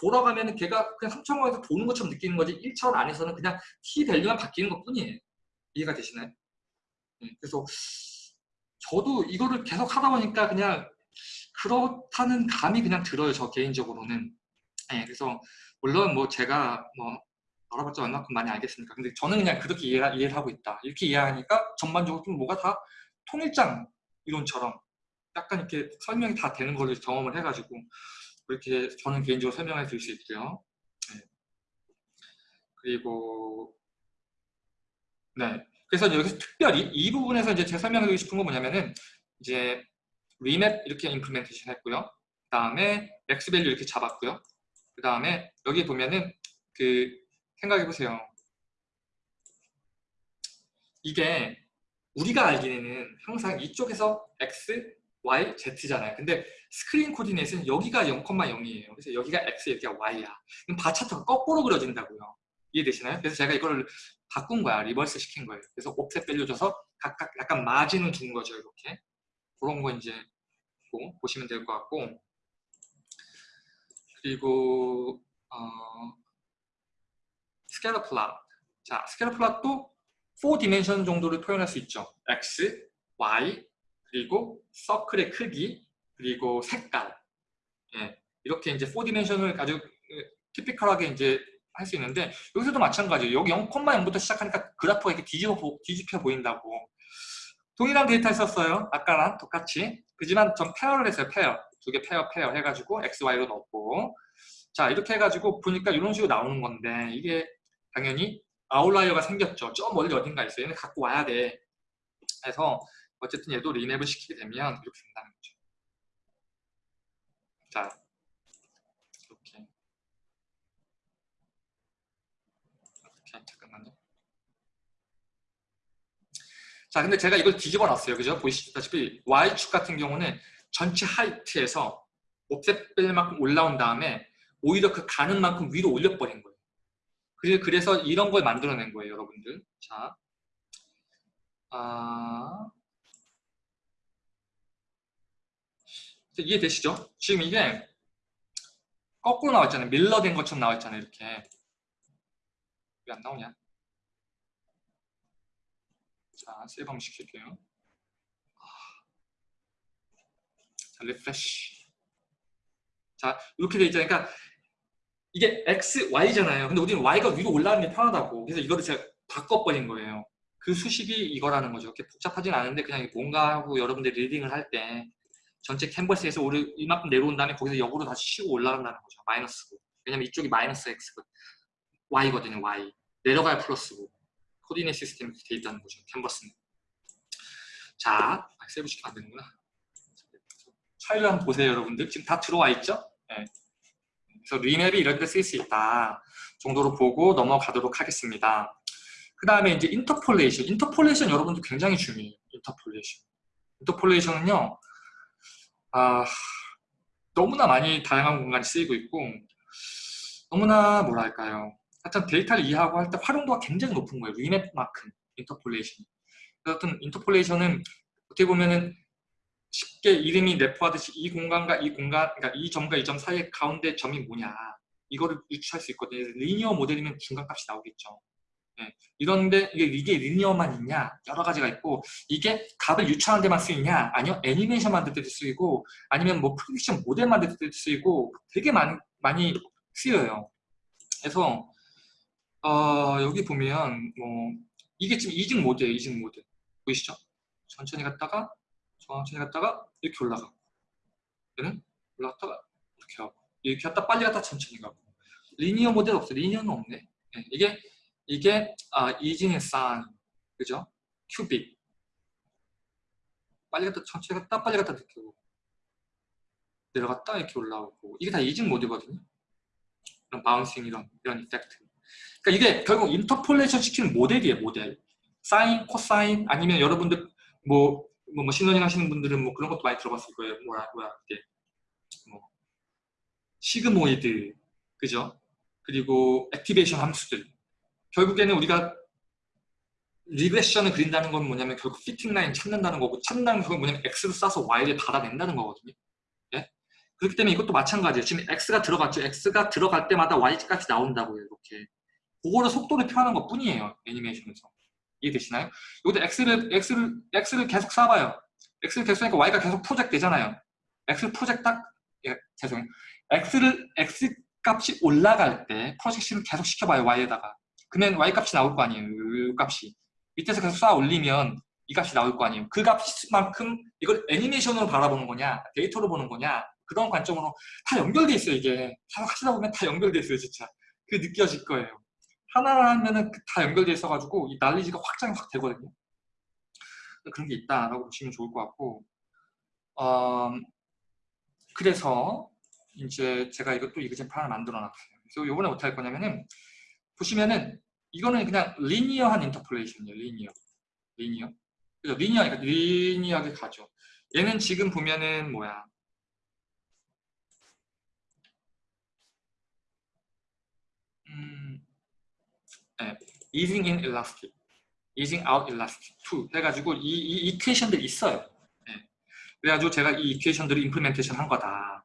[SPEAKER 1] 돌아가면 걔가 그냥 3차원 공간에서 도는 것처럼 느끼는 거지 1차원 안에서는 그냥 T 밸류만 바뀌는 것 뿐이에요. 이해가 되시나요? 네, 그래서 저도 이거를 계속 하다 보니까 그냥 그렇다는 감이 그냥 들어요. 저 개인적으로는. 네, 그래서 물론 뭐 제가 뭐 알아봤자 얼마큼 많이 알겠습니까? 근데 저는 그냥 그렇게 이해, 이해 를 하고 있다. 이렇게 이해하니까 전반적으로 좀 뭐가 다 통일장 이론처럼 약간 이렇게 설명이 다 되는 걸로 경험을 해가지고 그렇게 저는 개인적으로 설명해 드릴 수 있고요. 네. 그리고 네. 그래서 여기서 특별히 이 부분에서 이제 제가 설명해 드리고 싶은 건 뭐냐면은 이제 remap 이렇게 implementation 했고요. 그 다음에 max value 이렇게 잡았고요. 그 다음에 여기 보면은 그 생각해 보세요. 이게 우리가 알기에는 항상 이쪽에서 x, y, z잖아요. 근데 screen coordinate는 여기가 0,0이에요. 그래서 여기가 x, 여기가 y야. 그럼 바 차트가 거꾸로 그려진다고요. 이해되시나요? 그래서 제가 이거를 바꾼 거야. reverse 시킨 거예요. 그래서 offset value 줘서 각각 약간 마진을 준 거죠. 이렇게. 그런 거 이제 보시면 될 것 같고 그리고 어, scatter plot 자, scatter plot도 4 dimension 정도를 표현할 수 있죠. X, Y, 그리고 circle의 크기, 그리고 색깔. 예, 이렇게 이제 4 dimension을 아주 typical하게 이제 할 수 있는데 여기서도 마찬가지예요. 여기 0,0부터 시작하니까 그래프가 이렇게 뒤집어, 뒤집혀 보인다고. 동일한 데이터 썼어요. 아까랑 똑같이. 그지만 전 pair를 했어요. pair. 두 개 페어 페어 해가지고 x, y로 넣고 자 이렇게 해가지고 보니까 이런 식으로 나오는 건데 이게 당연히 아웃라이어가 생겼죠. 저 멀리 어딘가 있어요. 얘는 갖고 와야 돼. 해서 어쨌든 얘도 리맵을 시키게 되면 이렇게 된다는 거죠. 자, 이렇게. 이렇게 잠깐만요. 자, 근데 제가 이걸 뒤집어 놨어요. 그죠? 보시다시피 Y축 같은 경우는 전체 하이트에서 옵셋 뺄 만큼 올라온 다음에 오히려 그 가는 만큼 위로 올려버린 거예요. 그래서 이런 걸 만들어낸 거예요, 여러분들. 자, 아... 이해되시죠? 지금 이게 거꾸로 나왔잖아요. 밀러된 것처럼 나왔잖아요. 이렇게. 왜 안 나오냐? 자, save 한번 시킬게요. 자, refresh. 자, 이렇게 돼 있잖아요. 그러니까 이게 x, y잖아요. 근데 우리는 y가 위로 올라가는 게 편하다고. 그래서 이거를 제가 바꿔버린 거예요. 그 수식이 이거라는 거죠. 그렇게 복잡하진 않은데 그냥 뭔가 하고 여러분들이 reading을 할 때 전체 캔버스에서 우리 이만큼 내려온 다음에 거기서 역으로 다시 치고 올라간다는 거죠. 마이너스고. 왜냐면 이쪽이 마이너스 x고 y거든요. y. 내려가야 플러스고. coordinate system이 돼 있다는 거죠. 캔버스는. 자, 아, save 시키면 안 되는구나. 파일을 한번 보세요, 여러분들. 지금 다 들어와 있죠? 네. 그래서 remap이 이런 데 쓸 수 있다 정도로 보고 넘어가도록 하겠습니다. 그 다음에 이제 interpolation. interpolation 여러분들 굉장히 중요해요. interpolation. interpolation은요, 아, 너무나 많이 다양한 공간이 쓰이고 있고, 너무나 뭐랄까요. 하여튼 데이터를 이해하고 할 때 활용도가 굉장히 높은 거예요. remap만큼, interpolation. 하여튼 interpolation은 어떻게 보면은 쉽게 이름이 내포하듯이 이 공간과 이 공간, 그러니까 이 점과 이 점 사이의 가운데 점이 뭐냐 이거를 유추할 수 있거든요. linear model이면 중간값이 나오겠죠. 네. 이런데 이게, 이게 linear만 있냐 여러 가지가 있고 이게 값을 유추하는 데만 쓰이냐 아니요 애니메이션 만들 때도 쓰이고 아니면 뭐 prediction model 만들 때도 쓰이고 되게 많이, 많이 쓰여요. 그래서 어, 여기 보면 뭐 이게 지금 이직 모드예요. 이직 모드 보이시죠? 천천히 갔다가 천천히 갔다가 이렇게 올라가고 얘는 올라갔다가 이렇게 하고 이렇게 갔다 빨리 갔다 천천히 가고. 리니어 모델 없어 리니어는 없네. 네, 이게 이게 아, 이징의 산 그죠? 큐빅. 빨리 갔다 천천히 갔다 빨리 갔다 이렇게 오고. 내려갔다 이렇게 올라오고. 이게 다 easing mode거든요. 이런 bouncing 이런 이런 effect. 그러니까 이게 결국 interpolation 시키는 모델이에요 모델. 사인, 코사인 아니면 여러분들 뭐 뭐 machine learning 하시는 분들은 뭐 그런 것도 많이 들어봤을 거예요. 뭐야, 뭐야, 이게 뭐 sigmoid, 그죠? 그리고 activation 함수들. 결국에는 우리가 regression을 그린다는 건 뭐냐면 결국 fitting line 찾는다는 거고 찾는다는 건 뭐냐면 x로 쏴서 y를 받아낸다는 거거든요. 예? 그렇기 때문에 이것도 마찬가지예요. 지금 x가 들어갔죠. x가 들어갈 때마다 y값이 나온다고요. 이렇게. 그거를 속도를 표하는 것 뿐이에요. 애니메이션에서. 이해되시나요? 여기도 x를, x를, x를 계속 쏴봐요. x를 계속 쏘니까 y가 계속 프로젝트 되잖아요. x 프로젝트 딱, 예, 죄송해요. x를, x 값이 올라갈 때 프로젝션을 계속 시켜봐요, y에다가. 그러면 y 값이 나올 거 아니에요, 이 값이. 밑에서 계속 쏴 올리면 이 값이 나올 거 아니에요. 그 값만큼 이걸 애니메이션으로 바라보는 거냐, 데이터로 보는 거냐 그런 관점으로 다 연결돼 있어요. 이게 다 하시다 보면 다 연결돼 있어요. 진짜 그 느껴질 거예요. 하나 하면은 그다 연결돼 있어가지고 이 난리지가 확장이 확 되거든요. 그런 게 있다라고 보시면 좋을 것 같고 어, 그래서 이제 제가 이것도 이그젠플 하나 만들어 놨어요. 그래서 요번에 어떻게 할 거냐면은 보시면은 이거는 그냥 linear한 interpolation이에요. linear. linear. 그죠? linear, 그러니까 linear하게 가죠. 얘는 지금 보면은 뭐야. 음, 네. easing in elastic, easing out elastic 2 해가지고 이, 이 equation들이 있어요. 네. 그래가지고 제가 이 equation들을 implementation 한 거다.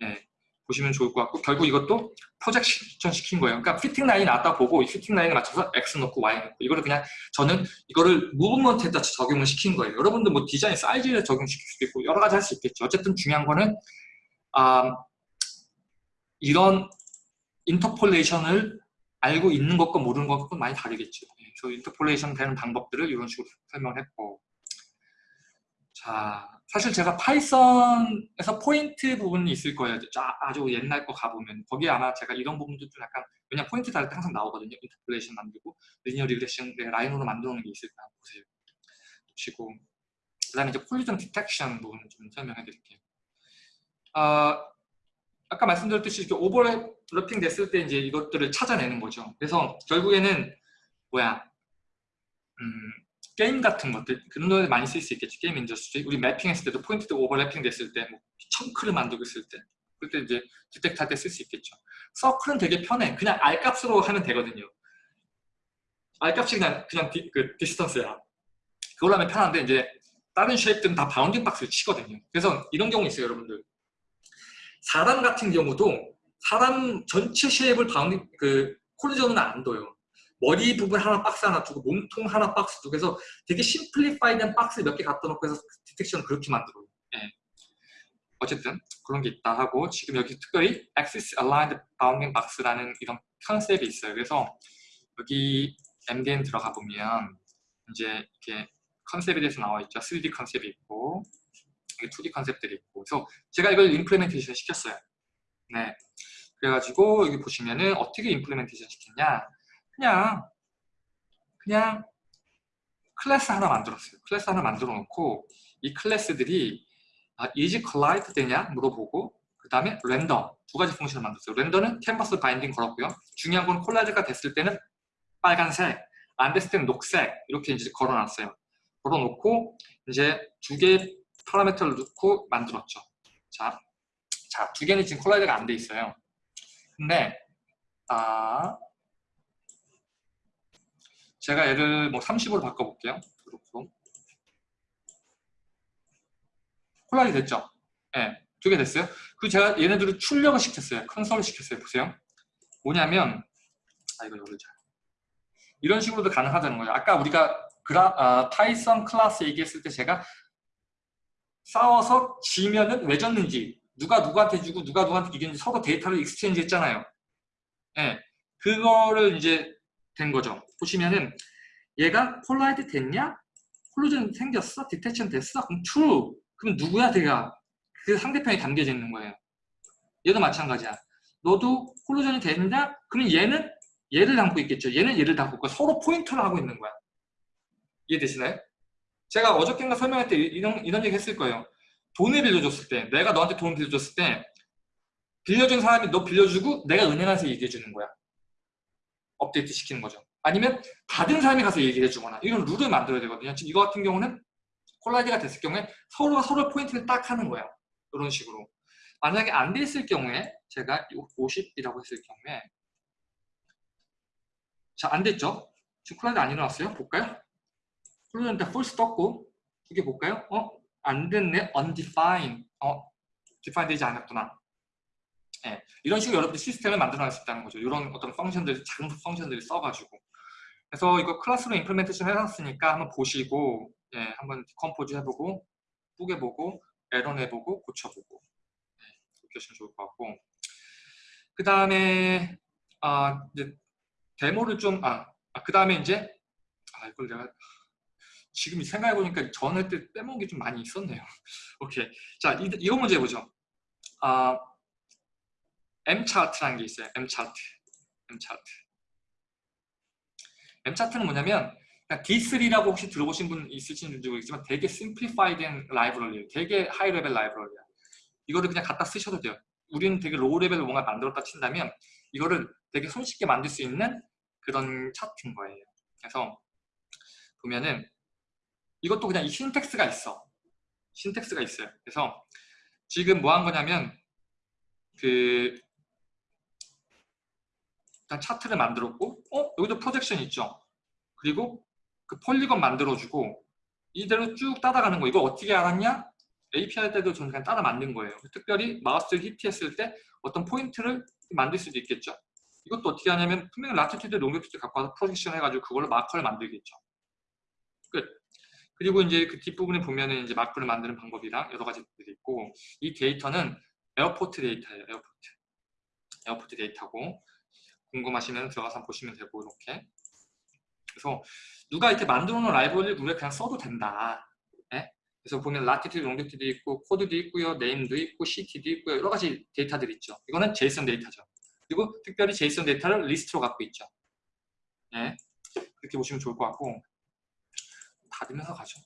[SPEAKER 1] 네. 보시면 좋을 것 같고 결국 이것도 projection 시킨 거예요. 그러니까 fitting line 나왔다 보고 이 fitting line에 맞춰서 X 넣고 Y 넣고 이거를 그냥 저는 이거를 movement에다 적용을 시킨 거예요. 여러분들 뭐 디자인 사이즈에 적용시킬 수도 있고 여러 가지 할 수 있겠죠. 어쨌든 중요한 거는 아, 이런 interpolation을 알고 있는 것과 모르는 것과 많이 다르겠죠. 네, 그래서 interpolation 되는 방법들을 이런 식으로 설명했고 자, 사실 제가 Python에서 포인트 부분이 있을 거예요. 아주 옛날 거 가보면 거기에 아마 제가 이런 부분도 좀 약간 왜냐 포인트 다를 때 항상 나오거든요. interpolation 만들고 linear regression line으로 만들어놓은 게 있을까 보세요. 보시고 그 다음에 이제 collision detection 부분을 좀 설명해 드릴게요. 어, 아까 말씀드렸듯이 이렇게 overlapping 됐을 때 이제 이것들을 찾아내는 거죠. 그래서 결국에는 뭐야? 음, 게임 같은 것들 그런 거에 많이 쓸 수 있겠지 game industry. 우리 mapping했을 때도 포인트도 overlapping 됐을 때 뭐 chunk를 만들고 있을 때 그때 이제 detect 할 때 쓸 수 있겠죠. circle은 되게 편해. 그냥 R값으로 하면 되거든요. R값이 그냥 그냥 디, 그 distance야. 그걸로 하면 편한데 이제 다른 shape들은 다 bounding box를 치거든요. 그래서 이런 경우 있어요 여러분들. 사람 같은 경우도 사람 전체 shape을 bounding 그 collision은 안 둬요 머리 부분 하나 박스 하나 두고 몸통 하나 박스 두고 해서 되게 simplify된 박스 몇 개 갖다 놓고 해서 detection을 그렇게 만들어요. 예. 어쨌든 그런 게 있다 하고 지금 여기 특별히 Axis Aligned Bounding Box라는 이런 컨셉이 있어요. 그래서 여기 MDN 들어가 보면 이제 이렇게 컨셉에 대해서 나와 있죠. 3D 컨셉이 있고 2D 컨셉들이 있고 그래서 제가 이걸 implementation 시켰어요. 네. 그래가지고 여기 보시면은 어떻게 implementation 시켰냐 그냥 그냥 클래스 하나 만들었어요. 클래스 하나 만들어 놓고 이 클래스들이 아, is collide 되냐 물어보고 그 다음에 render 두 가지 function을 만들었어요. render는 캔버스 binding 걸었고요. 중요한 건 collide가 됐을 때는 빨간색, 안 됐을 때는 녹색 이렇게 이제 걸어놨어요. 걸어놓고 이제 두 개의 파라미터를 넣고 만들었죠. 자, 자, 두 개는 지금 콜라이드가 안 돼 있어요. 근데 아 제가 얘를 뭐 30으로 바꿔볼게요. 그렇고 콜라이 됐죠? 예, 네, 두개 됐어요. 그 제가 얘네들을 출력을 시켰어요. 컨솔을 시켰어요. 보세요. 뭐냐면 아 이거 열자. 이런 식으로도 가능하다는 거예요. 아까 우리가 그라, 아, 파이썬 클래스 얘기했을 때 제가 싸워서 지면은 왜 졌는지 누가 누구한테 지고 누가 누구한테 이겼는지 서로 데이터를 exchange 했잖아요. 예, 네, 그거를 이제 된 거죠. 보시면은 얘가 collide 됐냐? collision 생겼어? detection 됐어? 그럼 true. 그럼 누구야 걔가? 그 상대편이 담겨져 있는 거예요. 얘도 마찬가지야. 너도 콜루전이 됐냐? 그럼 얘는 얘를 담고 있겠죠. 얘는 얘를 담고 있고 서로 포인터를 하고 있는 거야. 이해되시나요? 제가 어저께인가 설명할 때 이런, 이런 얘기 했을 거예요. 돈을 빌려줬을 때, 내가 너한테 돈 빌려줬을 때 빌려준 사람이 너 빌려주고 내가 은행한테 얘기해 주는 거야. 업데이트 시키는 거죠. 아니면 받은 사람이 가서 얘기해 주거나 이런 룰을 만들어야 되거든요. 지금 이거 같은 경우는 콜라이드가 됐을 경우에 서로가 서로 포인트를 딱 하는 거예요. 이런 식으로. 만약에 안 됐을 경우에 제가 50이라고 했을 경우에 자, 안 됐죠? 지금 collide 안 일어났어요? 볼까요? collide false 떴고 두 개 볼까요? 어? 안 됐네? undefined. 어? define 되지 않았구나. 예, 이런 식으로 여러분들 시스템을 만들어 낼 수 있다는 거죠. 이런 어떤 function들, 작은 function들을 써가지고. 그래서 이거 클래스로 implementation 해놨으니까 한번 보시고, 예, 한번 compose 해보고, 뿌개보고, 에러 내보고, 고쳐보고. 예, 그렇게 하시면 좋을 것 같고. 그 다음에, 아, 이제, 데모를 좀, 아, 아그 다음에 이제, 아, 이걸 내가, 지금 생각해보니까 전에 때 빼먹은 게 좀 많이 있었네요. [laughs] 오케이. 자, 이, 이거 문제 해보죠. 아, M차트라는 게 있어요. M차트. M차트. M차트는 뭐냐면 D3라고 혹시 들어보신 분 있으신지 모르겠지만 되게 simplify된 라이브러리예요. 되게 high level 라이브러리야. 이거를 그냥 갖다 쓰셔도 돼요. 우리는 되게 low level로 뭔가 만들었다 친다면 이거를 되게 손쉽게 만들 수 있는 그런 차트인 거예요. 그래서 보면은 이것도 그냥 이 syntax가 있어. syntax가 있어요. 그래서 지금 뭐 한 거냐면 그 일단 차트를 만들었고 어? 여기도 projection 있죠. 그리고 그 polygon 만들어주고 이대로 쭉 따라가는 거. 이거 어떻게 알았냐? API대로 저는 그냥 따라 만든 거예요. 특별히 마우스를 히트했을 때 어떤 포인트를 만들 수도 있겠죠. 이것도 어떻게 하냐면 분명히 latitude, longitude 갖고 와서 projection 해가지고 그걸로 마커를 만들겠죠. 끝. 그리고 이제 그 뒷부분에 보면은 이제 마크를 만드는 방법이랑 여러 가지들이 있고 이 데이터는 airport 데이터예요. airport. airport 데이터고 궁금하시면 들어가서 보시면 되고 이렇게 그래서 누가 이렇게 만들어 놓은 라이브러리를 우리가 그냥 써도 된다. 네? 그래서 보면 latitude, longitude 있고 코드도 있고요. name도 있고 city도 있고요. 여러 가지 데이터들이 있죠. 이거는 JSON 데이터죠. 그리고 특별히 JSON 데이터를 리스트로 갖고 있죠. 네? 그렇게 보시면 좋을 것 같고 닫으면서 가죠.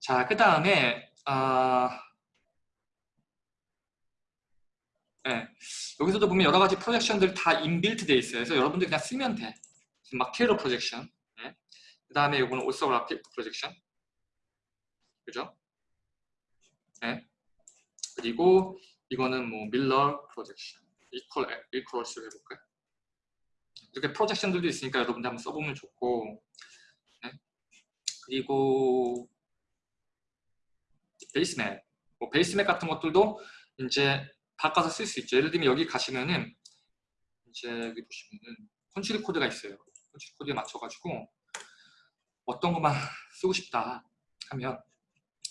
[SPEAKER 1] 자, 그 다음에 어... 네. 여기서도 보면 여러 가지 projection들 다 inbuilt 돼 있어요. 그래서 여러분들 그냥 쓰면 돼. Mercator projection. 네. 그 다음에 이거는 orthographic projection. 그죠? 네. 그리고 이거는 뭐 Miller projection. equal equals 해볼까요? 이렇게 projection들도 있으니까 여러분들 한번 써보면 좋고. 네. 그리고 base map. 뭐 base map 같은 것들도 이제 바꿔서 쓸 수 있죠. 예를 들면 여기 가시면은 이제 여기 보시면은 country code가 있어요. country code에 맞춰가지고 어떤 것만 [laughs] 쓰고 싶다 하면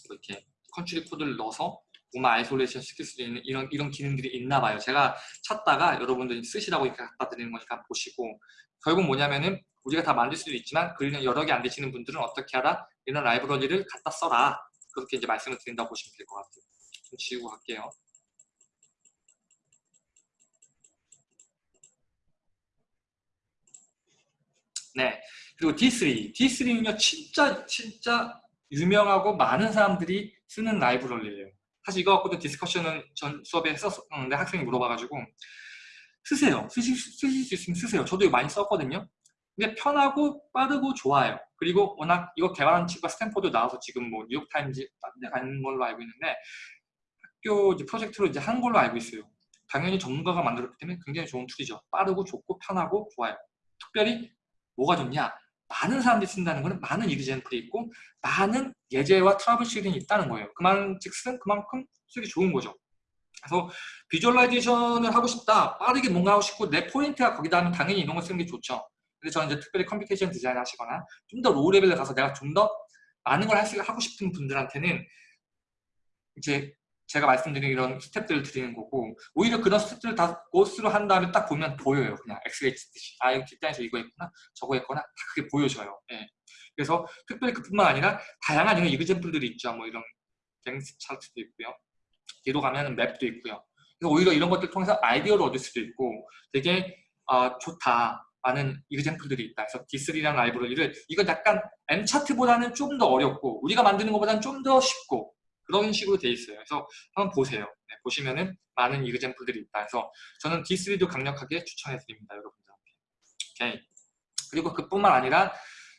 [SPEAKER 1] 이렇게 country code를 넣어서 오마 isolation 시킬 수 있는 이런 이런 기능들이 있나 봐요. 제가 찾다가 여러분들이 쓰시라고 이렇게 갖다 드리는 거니까 보시고 결국 뭐냐면은 우리가 다 만들 수도 있지만 그리는 여러 개 안 되시는 분들은 어떻게 하라? 이런 라이브러리를 갖다 써라. 그렇게 이제 말씀을 드린다고 보시면 될 것 같아요. 좀 지우고 갈게요. 네. 그리고 D3. D3는요, 진짜, 진짜 유명하고 많은 사람들이 쓰는 라이브러리예요. 사실 이거 갖고도 디스커션은 전 수업에 했었는데 학생이 물어봐가지고 쓰세요. 쓰실, 쓰실 수 있으면 쓰세요. 저도 많이 썼거든요. 근데 편하고 빠르고 좋아요. 그리고 워낙 이거 개발한 친구가 스탠포드 나와서 지금 뭐 뉴욕타임즈 딴데 가는 걸로 알고 있는데 학교 이제 프로젝트로 이제 한 걸로 알고 있어요. 당연히 전문가가 만들었기 때문에 굉장히 좋은 툴이죠. 빠르고 좋고 편하고 좋아요. 특별히 뭐가 좋냐? 많은 사람들이 쓴다는 것은 많은 example이 있고 많은 예제와 troubleshooting이 있다는 거예요. 그 말인즉슨 그만큼 쓰기 좋은 거죠. 그래서 visualization을 하고 싶다, 빠르게 뭔가 하고 싶고 내 포인트가 거기다 하면 당연히 이런 걸 쓰는 게 좋죠. 근데 저는 이제 특별히 computation design 하시거나 좀 더 low level에 가서 내가 좀 더 많은 걸 하고 싶은 분들한테는 이제 제가 말씀드린 이런 스텝들을 드리는 거고 오히려 그런 스텝들을 다 고스로 한 다음에 딱 보면 보여요. 그냥 엑스레이. 아 여기 뒷단에서 이거 했구나. 저거 했구나 다 그게 보여져요. 예. 그래서 특별히 그뿐만 아니라 다양한 이런 이그젠플들이 있죠. 뭐 이런 갱스 차트도 있고요. 뒤로 가면 맵도 있고요. 그래서 오히려 이런 것들 통해서 아이디어를 얻을 수도 있고 되게 어, 좋다 많은 이그젠플들이 있다. 그래서 D3라는 라이브러리를 이건 약간 M차트보다는 좀 더 어렵고 우리가 만드는 것보다는 좀 더 쉽고 그런 식으로 돼 있어요. 그래서 한번 보세요. 네, 보시면은 많은 이그젠플들이 있다. 그래서 저는 D3도 강력하게 추천해 드립니다. 여러분들한테. 오케이. 그리고 그뿐만 아니라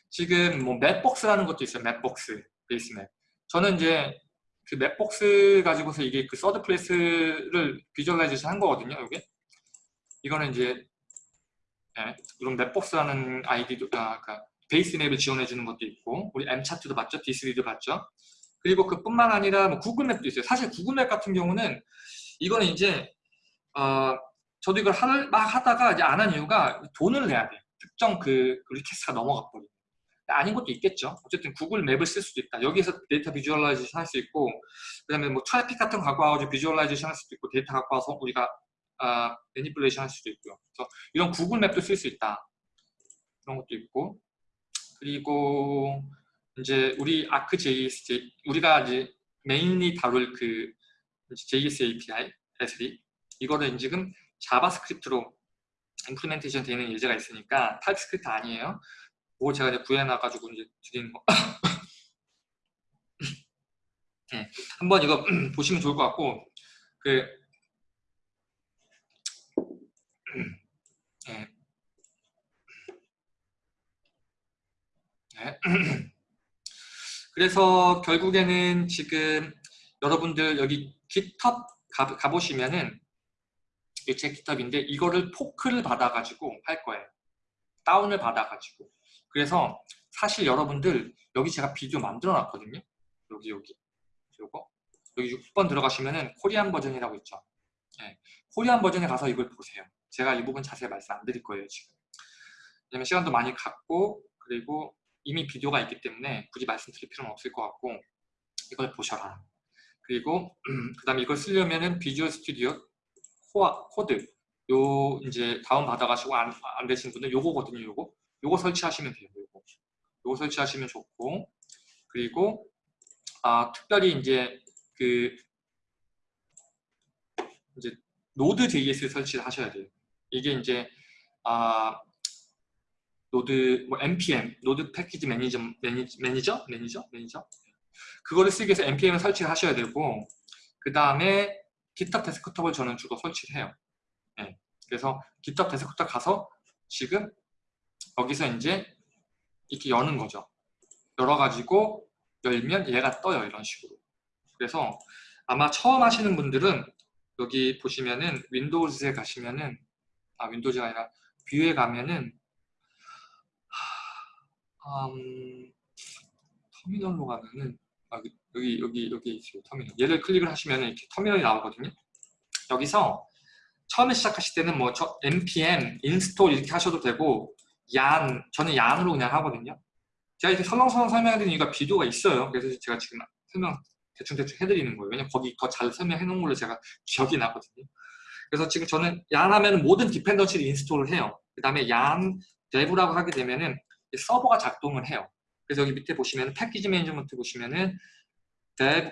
[SPEAKER 1] 지금 뭐 Mapbox라는 것도 있어요. Mapbox, base map. 저는 이제 그 Mapbox 가지고서 이게 그 third place를 visualization 한 거거든요. 이게 이거는 이제 네, 이런 Mapbox라는 아이디도 아, 그러니까 base map을 지원해 주는 것도 있고 우리 M 차트도 봤죠, D3도 봤죠. 그리고 그뿐만 아니라 뭐 Google Map도 있어요. 사실 Google Map 같은 경우는 이거는 이제 어, 저도 이걸 할, 막 하다가 이제 안 한 이유가 돈을 내야 돼. 특정 그, 그 request가 넘어가 버리고. 아닌 것도 있겠죠. 어쨌든 구글 맵을 쓸 수도 있다. 여기서 데이터 visualization 할 수 있고 그 다음에 뭐 트래픽 같은 거 갖고 와가지고 visualization 할 수도 있고 데이터 갖고 와서 우리가 아, manipulation 할 수도 있고요. 그래서 이런 구글 맵도 쓸 수 있다. 그런 것도 있고 그리고 이제 우리 Arc JS 우리가 이제 mainly 다룰 그 JS API S3 이거를 지금 자바스크립트로 implementation 되는 예제가 있으니까 타입스크립트 아니에요. 그거 제가 이제 구해놔 가지고 이제 드리는 거. [laughs] 네, 한번 이거 [clears throat] 보시면 좋을 것 같고 그 [clears throat] 네. [clears throat] 네. 그래서 결국에는 지금 여러분들 여기 GitHub 가, 가보시면은 제 GitHub인데 이거를 포크를 받아가지고 할 거예요. 다운을 받아가지고. 그래서 사실 여러분들 여기 제가 비디오 만들어 놨거든요. 여기 여기 요거 여기 6번 들어가시면은 코리안 버전이라고 있죠. 네. 코리안 버전에 가서 이걸 보세요. 제가 이 부분 자세히 말씀 안 드릴 거예요 지금. 왜냐면 시간도 많이 갔고 그리고 이미 비디오가 있기 때문에 굳이 말씀드릴 필요는 없을 것 같고 이걸 보셔라. 그리고 [clears throat] 그 다음에 이걸 쓰려면은 비주얼 스튜디오 코아, 코드 요 이제 다운 받아가시고 안, 안 되신 분은 요거거든요 요거. 요거 설치하시면 돼요 요거. 요거 설치하시면 좋고 그리고 아 특별히 이제 그 이제 Node JS 설치를 하셔야 돼요. 이게 이제 아 Node 뭐 npm Node 패키지 매니저 매니저 매니저 매니저 매니저 그거를 쓰기 위해서 npm을 설치를 하셔야 되고 그 다음에 GitHub 데스크톱을 저는 주로 설치를 해요. 네. 그래서 GitHub 데스크톱 가서 지금 여기서 이제 이렇게 여는 거죠. 열어가지고 열면 얘가 떠요. 이런 식으로. 그래서 아마 처음 하시는 분들은 여기 보시면은 윈도우즈에 가시면은 아 윈도우즈가 아니라 view에 가면은 음, 터미널로 가면은 아, 여기 여기 여기 있어요 터미널. 얘를 클릭을 하시면 이렇게 터미널이 나오거든요. 여기서 처음에 시작하실 때는 뭐 저, npm install 이렇게 하셔도 되고 yarn 저는 yarn으로 그냥 하거든요. 제가 이렇게 설렁설렁 설명해드리는 이유가 비디오가 있어요. 그래서 제가 지금 설명 대충대충 해드리는 거예요. 왜냐면 거기 더 잘 설명해 놓은 걸로 제가 기억이 나거든요. 그래서 지금 저는 yarn 하면 모든 dependency를 install을 해요. 그 다음에 yarn dev라고 하게 되면은 서버가 작동을 해요 그래서 여기 밑에 보시면 package management 보시면은 dev,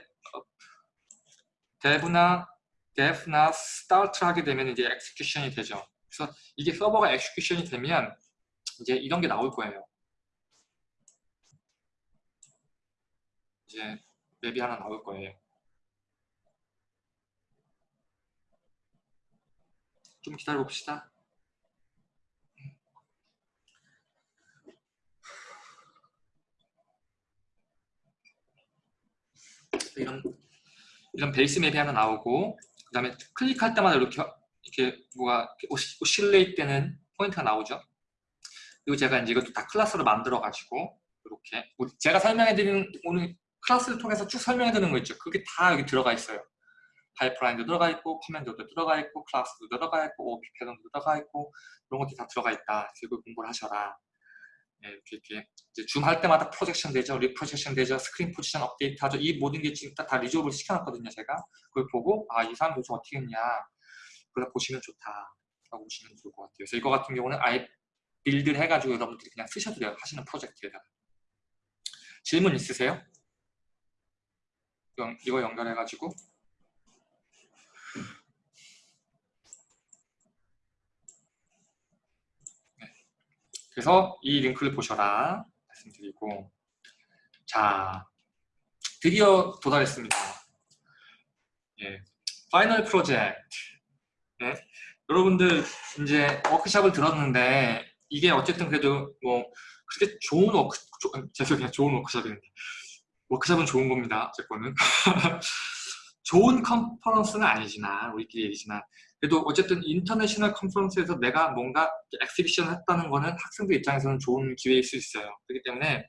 [SPEAKER 1] dev나 dev나 start 하게 되면 이제 execution이 되죠. 그래서 이게 서버가 execution이 되면 이제 이런 게 나올 거예요. 이제 맵이 하나 나올 거예요. 좀 기다려 봅시다. 이런 이런 베이스 맵이 하나 나오고 그 다음에 클릭할 때마다 이렇게 이렇게 뭐가 oscillate 되는 포인트가 나오죠. 그리고 제가 이제 이것도 다 클래스로 만들어 가지고 이렇게 제가 설명해 드리는 오늘 클래스를 통해서 쭉 설명해 드리는 거 있죠. 그게 다 여기 들어가 있어요. 파이프라인도 들어가 있고 command도 들어가 있고 클래스도 들어가 있고 OP 패턴도 들어가 있고 그런 것들이 다 들어가 있다. 이걸 공부를 하셔라. 네, 이렇게, 이렇게 이제 줌 할 때마다 projection 되죠, reprojection 되죠, 스크린 포지션 업데이트 하죠. 이 모든 게 지금 다, 다 resolve를 시켜놨거든요, 제가. 그걸 보고 아, 이 사람 도대체 어떻게 했냐. 그걸 보시면 좋다. 라고 보시면 좋을 것 같아요. 그래서 이거 같은 경우는 아예 빌드를 해가지고 여러분들이 그냥 쓰셔도 돼요. 하시는 프로젝트에다가. 질문 있으세요? 이거 연결해가지고 그래서 이 링크를 보셔라. 말씀드리고. 자 드디어 도달했습니다. 예, final 프로젝트. 예, 여러분들 이제 워크샵을 들었는데 이게 어쨌든 그래도 뭐 그렇게 좋은 워크 죄송해요. 좋은 워크샵인데 워크샵은 좋은 겁니다 제 거는 [laughs] 좋은 컨퍼런스는 아니지만 우리끼리 얘기지만 그래도 어쨌든 international 컨퍼런스에서 내가 뭔가 exhibition 했다는 거는 학생들 입장에서는 좋은 기회일 수 있어요. 그렇기 때문에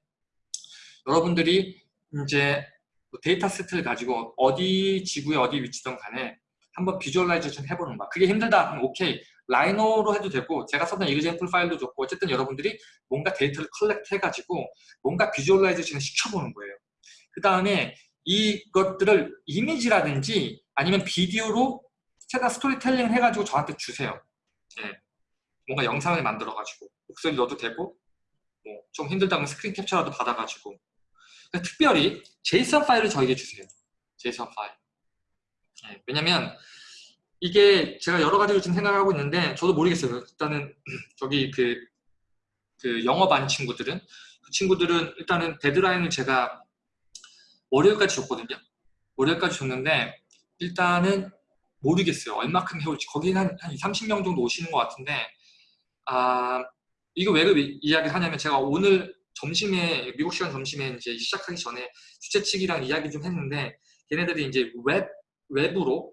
[SPEAKER 1] 여러분들이 이제 뭐 데이터 세트를 가지고 어디 지구에 어디 위치든 간에 한번 visualization 해보는 거야. 그게 힘들다. 그럼 오케이. 라이노로 해도 되고 제가 썼던 example 파일도 좋고 어쨌든 여러분들이 뭔가 데이터를 collect 해가지고 뭔가 visualization을 시켜보는 거예요. 그 다음에 이것들을 이미지라든지 아니면 비디오로 최대한 스토리텔링 해가지고 저한테 주세요. 예. 뭔가 영상을 만들어가지고 목소리 넣어도 되고 뭐 좀 힘들다면 스크린 캡처라도 받아가지고 그러니까 특별히 JSON 파일을 저에게 주세요. JSON 파일. 네, 왜냐면 이게 제가 여러 가지로 지금 생각을 하고 있는데 저도 모르겠어요. 일단은 [clears throat] 저기 그, 그반 친구들은 그 친구들은 일단은 데드라인을 제가 월요일까지 줬거든요. 월요일까지 줬는데 일단은 모르겠어요. 얼마큼 해올지. 거기는 한, 한 2, 30명 정도 오시는 것 같은데 아 이거 왜그 이야기를 하냐면 제가 오늘 점심에 미국 시간 점심에 이제 시작하기 전에 주최 측이랑 이야기 좀 했는데 걔네들이 이제 웹 웹으로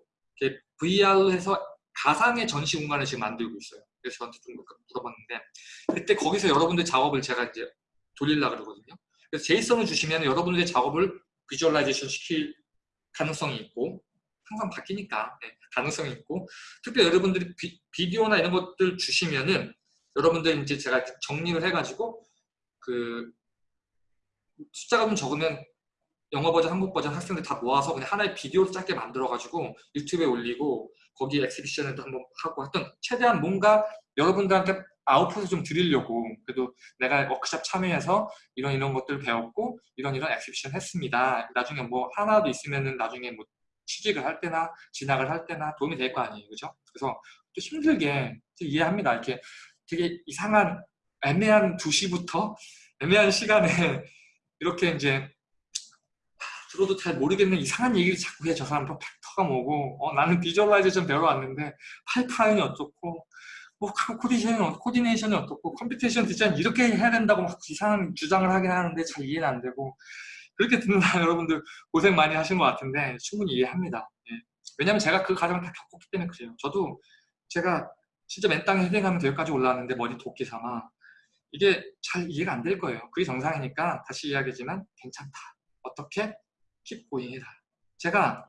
[SPEAKER 1] VR로 해서 가상의 전시 공간을 지금 만들고 있어요. 그래서 저한테 좀 물어봤는데 그때 거기서 여러분들 작업을 제가 이제 돌리려고 그러거든요. 그래서 JSON을 주시면 여러분들의 작업을 visualization 시킬 가능성이 있고 항상 바뀌니까 네, 가능성이 있고 특히 여러분들이 비, 디오나 이런 것들 주시면은 여러분들 이제 제가 정리를 해가지고 그 숫자가 좀 적으면 영어 버전, 한국 버전 학생들 다 모아서 그냥 하나의 비디오를 짧게 만들어가지고 유튜브에 올리고 거기 exhibition에도 한번 하고 하여튼 최대한 뭔가 여러분들한테 아웃풋을 좀 드리려고 그래도 내가 워크샵 참여해서 이런 이런 것들 배웠고 이런 이런 exhibition 했습니다. 나중에 뭐 하나도 있으면은 나중에 뭐 취직을 할 때나 진학을 할 때나 도움이 될 거 아니에요. 그죠? 그래서 또 힘들게 이해합니다. 이렇게 되게 이상한 애매한 2시부터 애매한 시간에 [laughs] 이렇게 이제 들어도 잘 모르겠는 이상한 얘기를 자꾸 해. 저 사람 또 vector가 뭐고 어, 나는 visualization 배우러 왔는데 파이프라인이 어떻고 뭐 coordination이, coordination이 어떻고 computation 디자인 이렇게 해야 된다고 막 이상한 주장을 하긴 하는데 잘 이해는 안 되고 그렇게 듣는 [laughs] 여러분들 고생 많이 하신 것 같은데 충분히 이해합니다. 예. 왜냐면 제가 그 과정을 다 겪었기 때문에 그래요. 저도 제가 진짜 맨 땅에 헤딩하면 여기까지 올라왔는데 머리 도끼 삼아 이게 잘 이해가 안 될 거예요. 그게 정상이니까 다시 이야기지만 괜찮다. 어떻게? 킵고잉 해라. 제가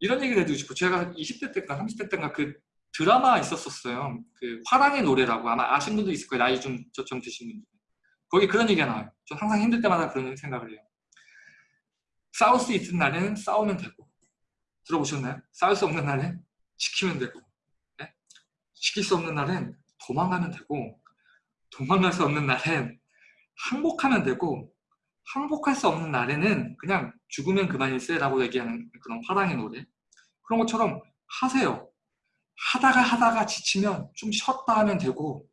[SPEAKER 1] 이런 얘기를 해주고 싶어. 제가 20대 때인가 30대 때인가 그 드라마 있었었어요. 그 화랑의 노래라고 아마 아신 분도 있을 거예요. 나이 좀, 좀 드신 분들. 거기 그런 얘기가 나와요. 저 항상 힘들 때마다 그런 생각을 해요. 싸울 수 있는 날에는 싸우면 되고 들어보셨나요? 싸울 수 없는 날엔 지키면 되고 네? 지킬 수 없는 날엔 도망가면 되고 도망갈 수 없는 날엔 항복하면 되고 항복할 수 없는 날에는 그냥 죽으면 그만일세 라고 얘기하는 그런 화랑의 노래 그런 것처럼 하세요 하다가 하다가 지치면 좀 쉬었다 하면 되고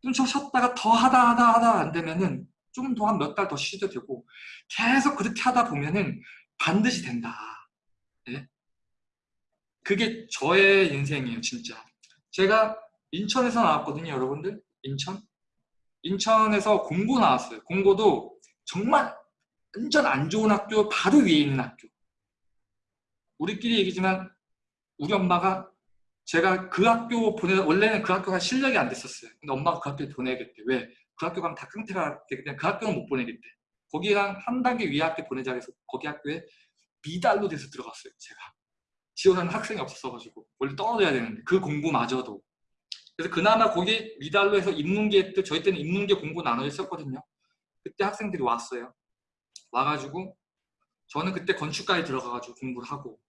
[SPEAKER 1] 좀 쉬었다가 더 하다 하다 하다 안 되면은 좀더한 몇 달 더 쉬도 되고 계속 그렇게 하다 보면은 반드시 된다. 네? 그게 저의 인생이에요 진짜. 제가 인천에서 나왔거든요 여러분들. 인천? 인천에서 공고 나왔어요. 공고도 정말 완전 안 좋은 학교 바로 위에 있는 학교. 우리끼리 얘기지만 우리 엄마가 제가 그 학교 보내 원래는 그 학교가 실력이 안 됐었어요. 근데 엄마가 그 학교에 보내겠대. 왜? 그 학교 가면 다 깡태가 되기 때문에 그 학교는 못 보내겠대 거기랑 한 단계 위에 학교 보내자 해서 거기 학교에 미달로 돼서 들어갔어요 제가 지원하는 학생이 없었어가지고 원래 떨어져야 되는데 그 공부마저도 그래서 그나마 거기 미달로 해서 인문계 때 저희 때는 인문계 공부 나눠져 있었거든요 그때 학생들이 왔어요. 와가지고 저는 그때 건축가에 들어가가지고 공부를 하고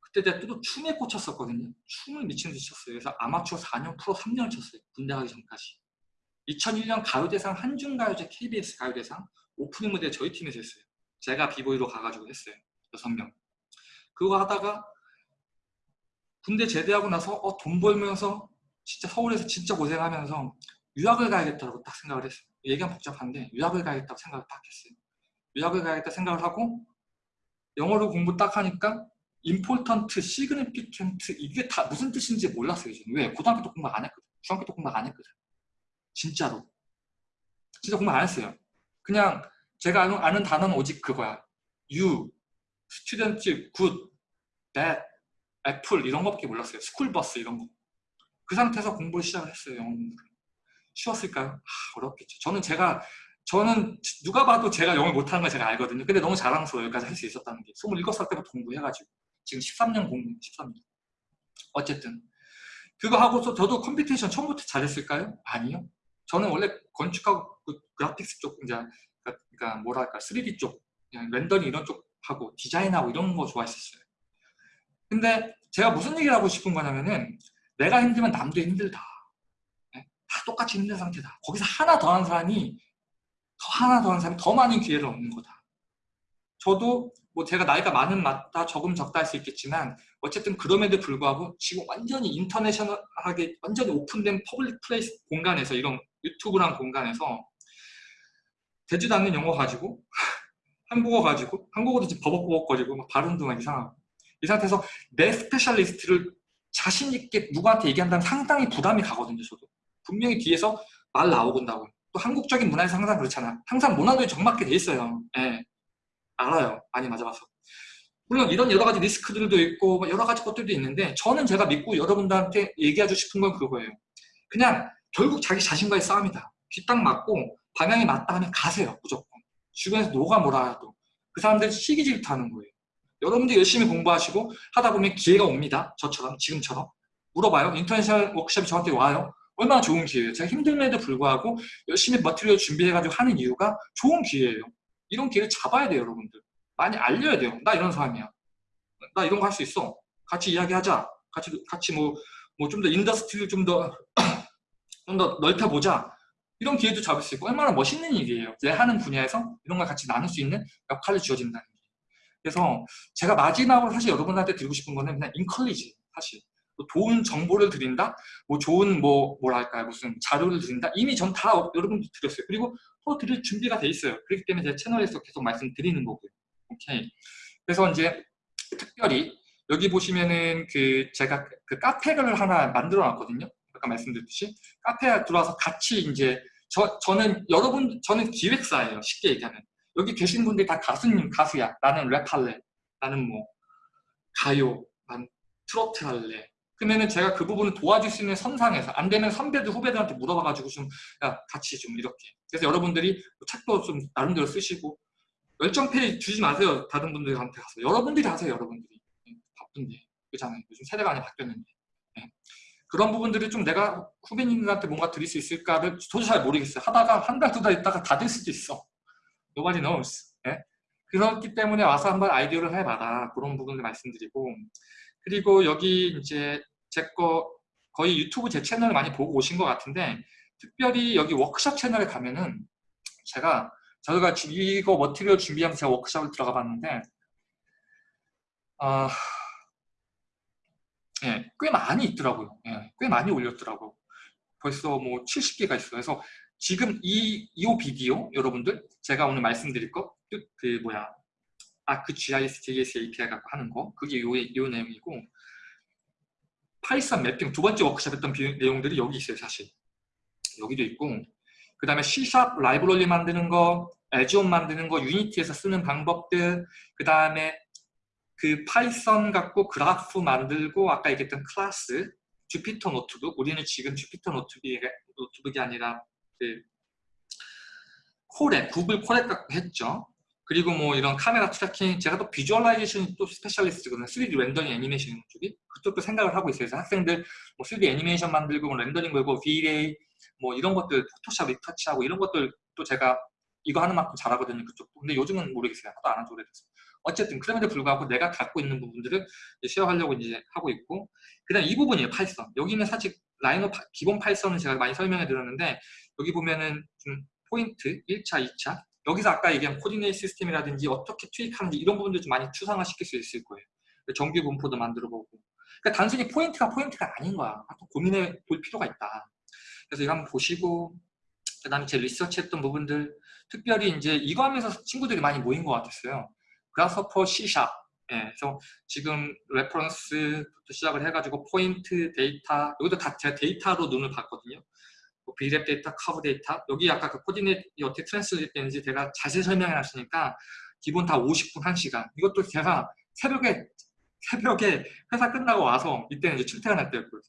[SPEAKER 1] 그때 제가 또 춤에 꽂혔었거든요. 춤을 미친 듯이 췄어요. 그래서 아마추어 4년, 프로 3년을 쳤어요. 군대 가기 전까지. 2001년 가요대상 한중가요제 KBS 가요대상 오프닝 무대 저희 팀에서 했어요. 제가 비보이로 가가지고 했어요. 6명. 그거 하다가 군대 제대하고 나서 어, 돈 벌면서 진짜 서울에서 진짜 고생하면서 유학을 가야겠다고 딱 생각을 했어요. 얘기가 복잡한데 유학을 가야겠다고 생각을 딱 했어요. 유학을 가야겠다 생각을 하고 영어로 공부 딱 하니까 important, significant 이게 다 무슨 뜻인지 몰랐어요. 저는. 왜? 고등학교 때 공부 안 했거든. 중학교 때 공부 안 했거든. 진짜로. 진짜 공부 안 했어요. 그냥 제가 아는, 아는 단어는 오직 그거야. you, student, good, bad, apple 이런 거밖에 몰랐어요. 스쿨버스 이런 거. 그 상태에서 공부를 시작을 했어요. 영어 공부를. 쉬웠을까요? 아, 어렵겠죠. 저는 제가 저는 누가 봐도 제가 영어 못하는 걸 제가 알거든요. 근데 너무 자랑스러워요. 여기까지 할 수 있었다는 게. 27살 때부터 공부해가지고 지금 13년 공부, 13년. 어쨌든 그거 하고서 저도 computation 처음부터 잘했을까요? 아니요. 저는 원래 건축하고 그 그래픽스 쪽 이제 그러니까 뭐랄까 3D 쪽 렌더링 이런 쪽 하고 디자인하고 이런 거 좋아했었어요. 근데 제가 무슨 얘기를 하고 싶은 거냐면은 내가 힘들면 남도 힘들다. 다 똑같이 힘든 상태다. 거기서 하나 더 하는 사람이 더 하나 더 하는 사람이 더 많은 기회를 얻는 거다. 저도 뭐 제가 나이가 많은 맞다 적음 적다 할 수 있겠지만 어쨌든 그럼에도 불구하고 지금 완전히 international하게 완전히 오픈된 public place 공간에서 이런 유튜브란 공간에서 되지도 않는 영어 가지고 [laughs] 한국어 가지고 한국어도 지금 버벅버벅거리고 막 발음도 막 이상하고 이 상태에서 내 specialist를 자신 있게 누구한테 얘기한다면 상당히 부담이 가거든요 저도 분명히 뒤에서 말 나오건다고 또 한국적인 문화에서 항상 그렇잖아 항상 모난 돌이 정 맞게 돼 있어요 예. 알아요. 많이 맞아봐서. 물론 이런 여러 가지 리스크들도 있고 뭐 여러 가지 것들도 있는데 저는 제가 믿고 여러분들한테 얘기하고 싶은 건 그거예요. 그냥 결국 자기 자신과의 싸움이다. 뒷땅 맞고 방향이 맞다 하면 가세요. 무조건. 주변에서 누가 뭐라 해도. 그 사람들 시기 질투하는 거예요. 여러분들 열심히 공부하시고 하다 보면 기회가 옵니다. 저처럼 지금처럼. 물어봐요. international 워크숍이 저한테 와요. 얼마나 좋은 기회예요. 제가 힘듦에도 불구하고 열심히 material 준비해가지고 하는 이유가 좋은 기회예요. 이런 기회를 잡아야 돼요, 여러분들. 많이 알려야 돼요. 나 이런 사람이야. 나 이런 거 할 수 있어. 같이 이야기하자. 같이 같이 뭐 뭐 좀 더 industry를 좀더 좀 더 넓혀 보자. 이런 기회도 잡을 수 있고 얼마나 멋있는 일이에요. 내 하는 분야에서 이런 걸 같이 나눌 수 있는 역할을 주어진다는 게. 그래서 제가 마지막으로 사실 여러분한테 드리고 싶은 거는 그냥 인컬리지 사실. 뭐 좋은 정보를 드린다, 뭐 좋은 뭐 뭐랄까요 무슨 자료를 드린다 이미 전 다 여러분들 드렸어요. 그리고 또 드릴 준비가 돼 있어요. 그렇기 때문에 제 채널에서 계속 말씀드리는 거고요. 오케이. 그래서 이제 특별히 여기 보시면은 그 제가 그 카페를 하나 만들어 놨거든요. 아까 말씀드렸듯이 카페에 들어와서 같이 이제 저 저는 여러분 저는 기획사예요. 쉽게 얘기하면 여기 계신 분들이 다 가수님 가수야. 나는 랩할래. 나는 뭐 가요, 난 트로트 할래. 그러면은 제가 그 부분을 도와줄 수 있는 선상에서 안 되면 선배들 후배들한테 물어봐가지고 좀 야, 같이 좀 이렇게 그래서 여러분들이 책도 좀 나름대로 쓰시고 열정 페이 주지 마세요 다른 분들한테 가서 여러분들이 하세요 여러분들이 네, 바쁜데 그렇잖아요 요즘 세대가 많이 바뀌었는데 네. 그런 부분들이 좀 내가 후배님들한테 뭔가 드릴 수 있을까를 저도 잘 모르겠어요. 하다가 한 달 두 달 있다가 다 될 수도 있어. Nobody knows. 네? 그렇기 때문에 와서 한번 아이디어를 해봐라. 그런 부분을 말씀드리고. 그리고 여기 이제 제 거 거의 유튜브 제 채널을 많이 보고 오신 것 같은데 특별히 여기 워크숍 채널에 가면은 제가 저희가 이거 머티리얼 준비하면서 제가 워크숍을 들어가 봤는데 아, 예, 꽤 많이 있더라고요. 예, 꽤 많이 올렸더라고요. 벌써 뭐 70개가 있어요. 그래서 지금 이, 이 비디오 여러분들 제가 오늘 말씀드릴 거그 뭐야 ArcGIS, JS API 갖고 하는 거 그게 요, 요 내용이고 Python mapping 두 번째 워크숍 했던 비, 내용들이 여기 있어요 사실 여기도 있고 그 다음에 C샵 라이브러리 만드는 거 add-on 만드는 거 Unity에서 쓰는 방법들 그 다음에 그 Python 갖고 그래프 만들고 아까 얘기했던 클래스 Jupyter Notebook 우리는 지금 Jupyter Notebook이, Notebook이 아니라 그 Colab 구글 Colab 갖고 했죠. 그리고 뭐 이런 카메라 tracking 제가 또 visualization 또 specialist거든요. 3D 렌더링 애니메이션 쪽이. 그쪽도 생각을 하고 있어요. 그래서 학생들 뭐 3D 애니메이션 만들고 뭐 렌더링 걸고 V-Ray 뭐 이런 것들 포토샵 retouch하고 이런 것들 또 제가 이거 하는 만큼 잘하거든요 그쪽도. 근데 요즘은 모르겠어요. 하도 안 한 지 오래됐어요 어쨌든 그럼에도 불구하고 내가 갖고 있는 부분들을 share하려고 이제 하고 있고 그 다음 이 부분이에요 Python 여기는 사실 Rhino 기본 Python은 제가 많이 설명해 드렸는데 여기 보면은 좀 포인트 1차, 2차 여기서 아까 얘기한 coordinate system이라든지 어떻게 투입하는지 이런 부분들 좀 많이 추상화시킬 수 있을 거예요. 정규 분포도 만들어 보고. 그러니까 단순히 포인트가 포인트가 아닌 거야. 고민해 볼 필요가 있다. 그래서 이거 한번 보시고 그 다음에 제 리서치 했던 부분들 특별히 이제 이거 하면서 친구들이 많이 모인 것 같았어요. 그라스퍼 C샵. 예, 그래서 지금 reference부터 시작을 해가지고 포인트, 데이터 여기도 다 제가 데이터로 나눠 봤거든요. 뭐 B-rep 데이터, 커브 데이터. 여기 아까 그 coordinate 어떻게 translate 되는지 제가 자세히 설명해 놨으니까 기본 다 50분 1시간. 이것도 제가 새벽에 새벽에 회사 끝나고 와서 이때는 이제 출퇴근할 때였고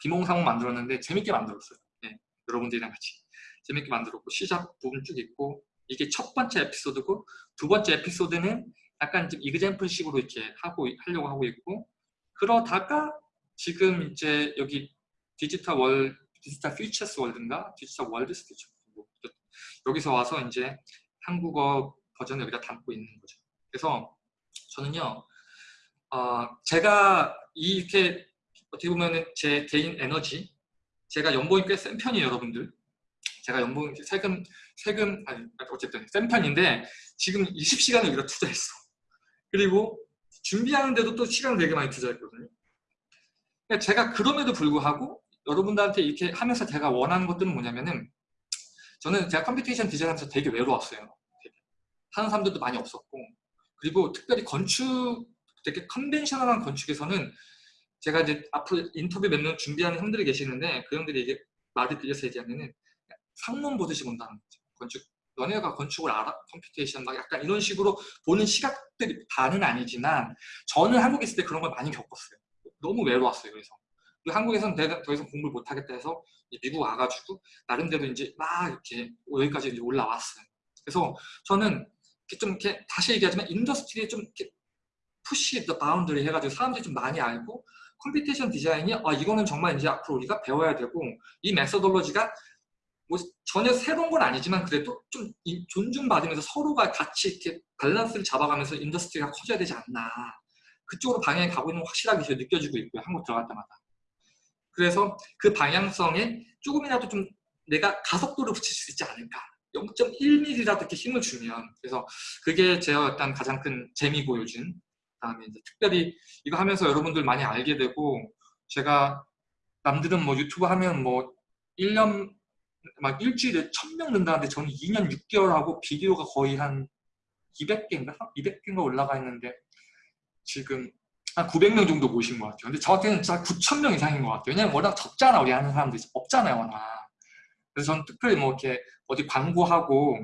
[SPEAKER 1] 비몽사몽 만들었는데 재밌게 만들었어요. 네, 여러분들이랑 같이. 재밌게 만들었고 시작 부분 쭉 있고 이게 첫 번째 에피소드고 두 번째 에피소드는 약간 좀 example식으로 이렇게 하고 하려고 하고 있고 그러다가 지금 이제 여기 디지털 월 Digital Futures World인가? Digital Worlds Future 뭐, 여기서 와서 이제 한국어 버전을 여기다 담고 있는 거죠. 그래서 저는요, 어, 제가 이렇게 어떻게 보면 제 개인 에너지, 제가 연봉이 꽤 센 편이에요, 여러분들. 제가 연봉 세금 세금 아니 어쨌든 센 편인데 지금 20시간을 여기다 투자했어. 그리고 준비하는데도 또 시간을 되게 많이 투자했거든요. 그러니까 제가 그럼에도 불구하고 여러분들한테 이렇게 하면서 제가 원하는 것들은 뭐냐면은 저는 제가 computation 디자인하면서 되게 외로웠어요. 되게. 하는 사람들도 많이 없었고 그리고 특별히 건축 되게 conventional한 건축에서는 제가 이제 앞으로 인터뷰 몇 명 준비하는 형들이 계시는데 그 형들이 이게 말을 빌려서 얘기하면은 상놈 보듯이 본다는 거죠. 건축 너네가 건축을 알아? computation 막 약간 이런 식으로 보는 시각들이 다는 아니지만 저는 한국에 있을 때 그런 걸 많이 겪었어요. 너무 외로웠어요. 그래서 한국에서는 더 이상 공부를 못하겠다 해서 미국 와가지고 나름대로 이제 막 이렇게 여기까지 이제 올라왔어요. 그래서 저는 이렇게 좀 이렇게 다시 얘기하지만 industry에 좀 이렇게 push the boundary 해가지고 사람들이 좀 많이 알고 computation 디자인이 아 이거는 정말 이제 앞으로 우리가 배워야 되고 이 methodology가 뭐 전혀 새로운 건 아니지만 그래도 좀 존중받으면서 서로가 같이 이렇게 밸런스를 잡아가면서 industry가 커져야 되지 않나. 그쪽으로 방향이 가고 있는 건 확실하게 제가 느껴지고 있고요 한국 들어갈 때마다. 그래서 그 방향성에 조금이라도 좀 내가 가속도를 붙일 수 있지 않을까. 0.1mm라도 이렇게 힘을 주면. 그래서 그게 제가 약간 가장 큰 재미고 요즘. 그다음에 이제 특별히 이거 하면서 여러분들 많이 알게 되고 제가 남들은 뭐 유튜브 하면 뭐 1년 막 일주일에 1000명 는다는데 저는 2년 6개월 하고 비디오가 거의 한 200개인가? 200개인가 올라가 있는데 지금 한 900명 정도 모신 것 같아요. 근데 저한테는 진짜 9,000명 이상인 것 같아요. 왜냐면 워낙 적잖아, 우리 하는 사람들이. 없잖아요, 워낙. 그래서 저는 특별히 뭐 이렇게 어디 광고하고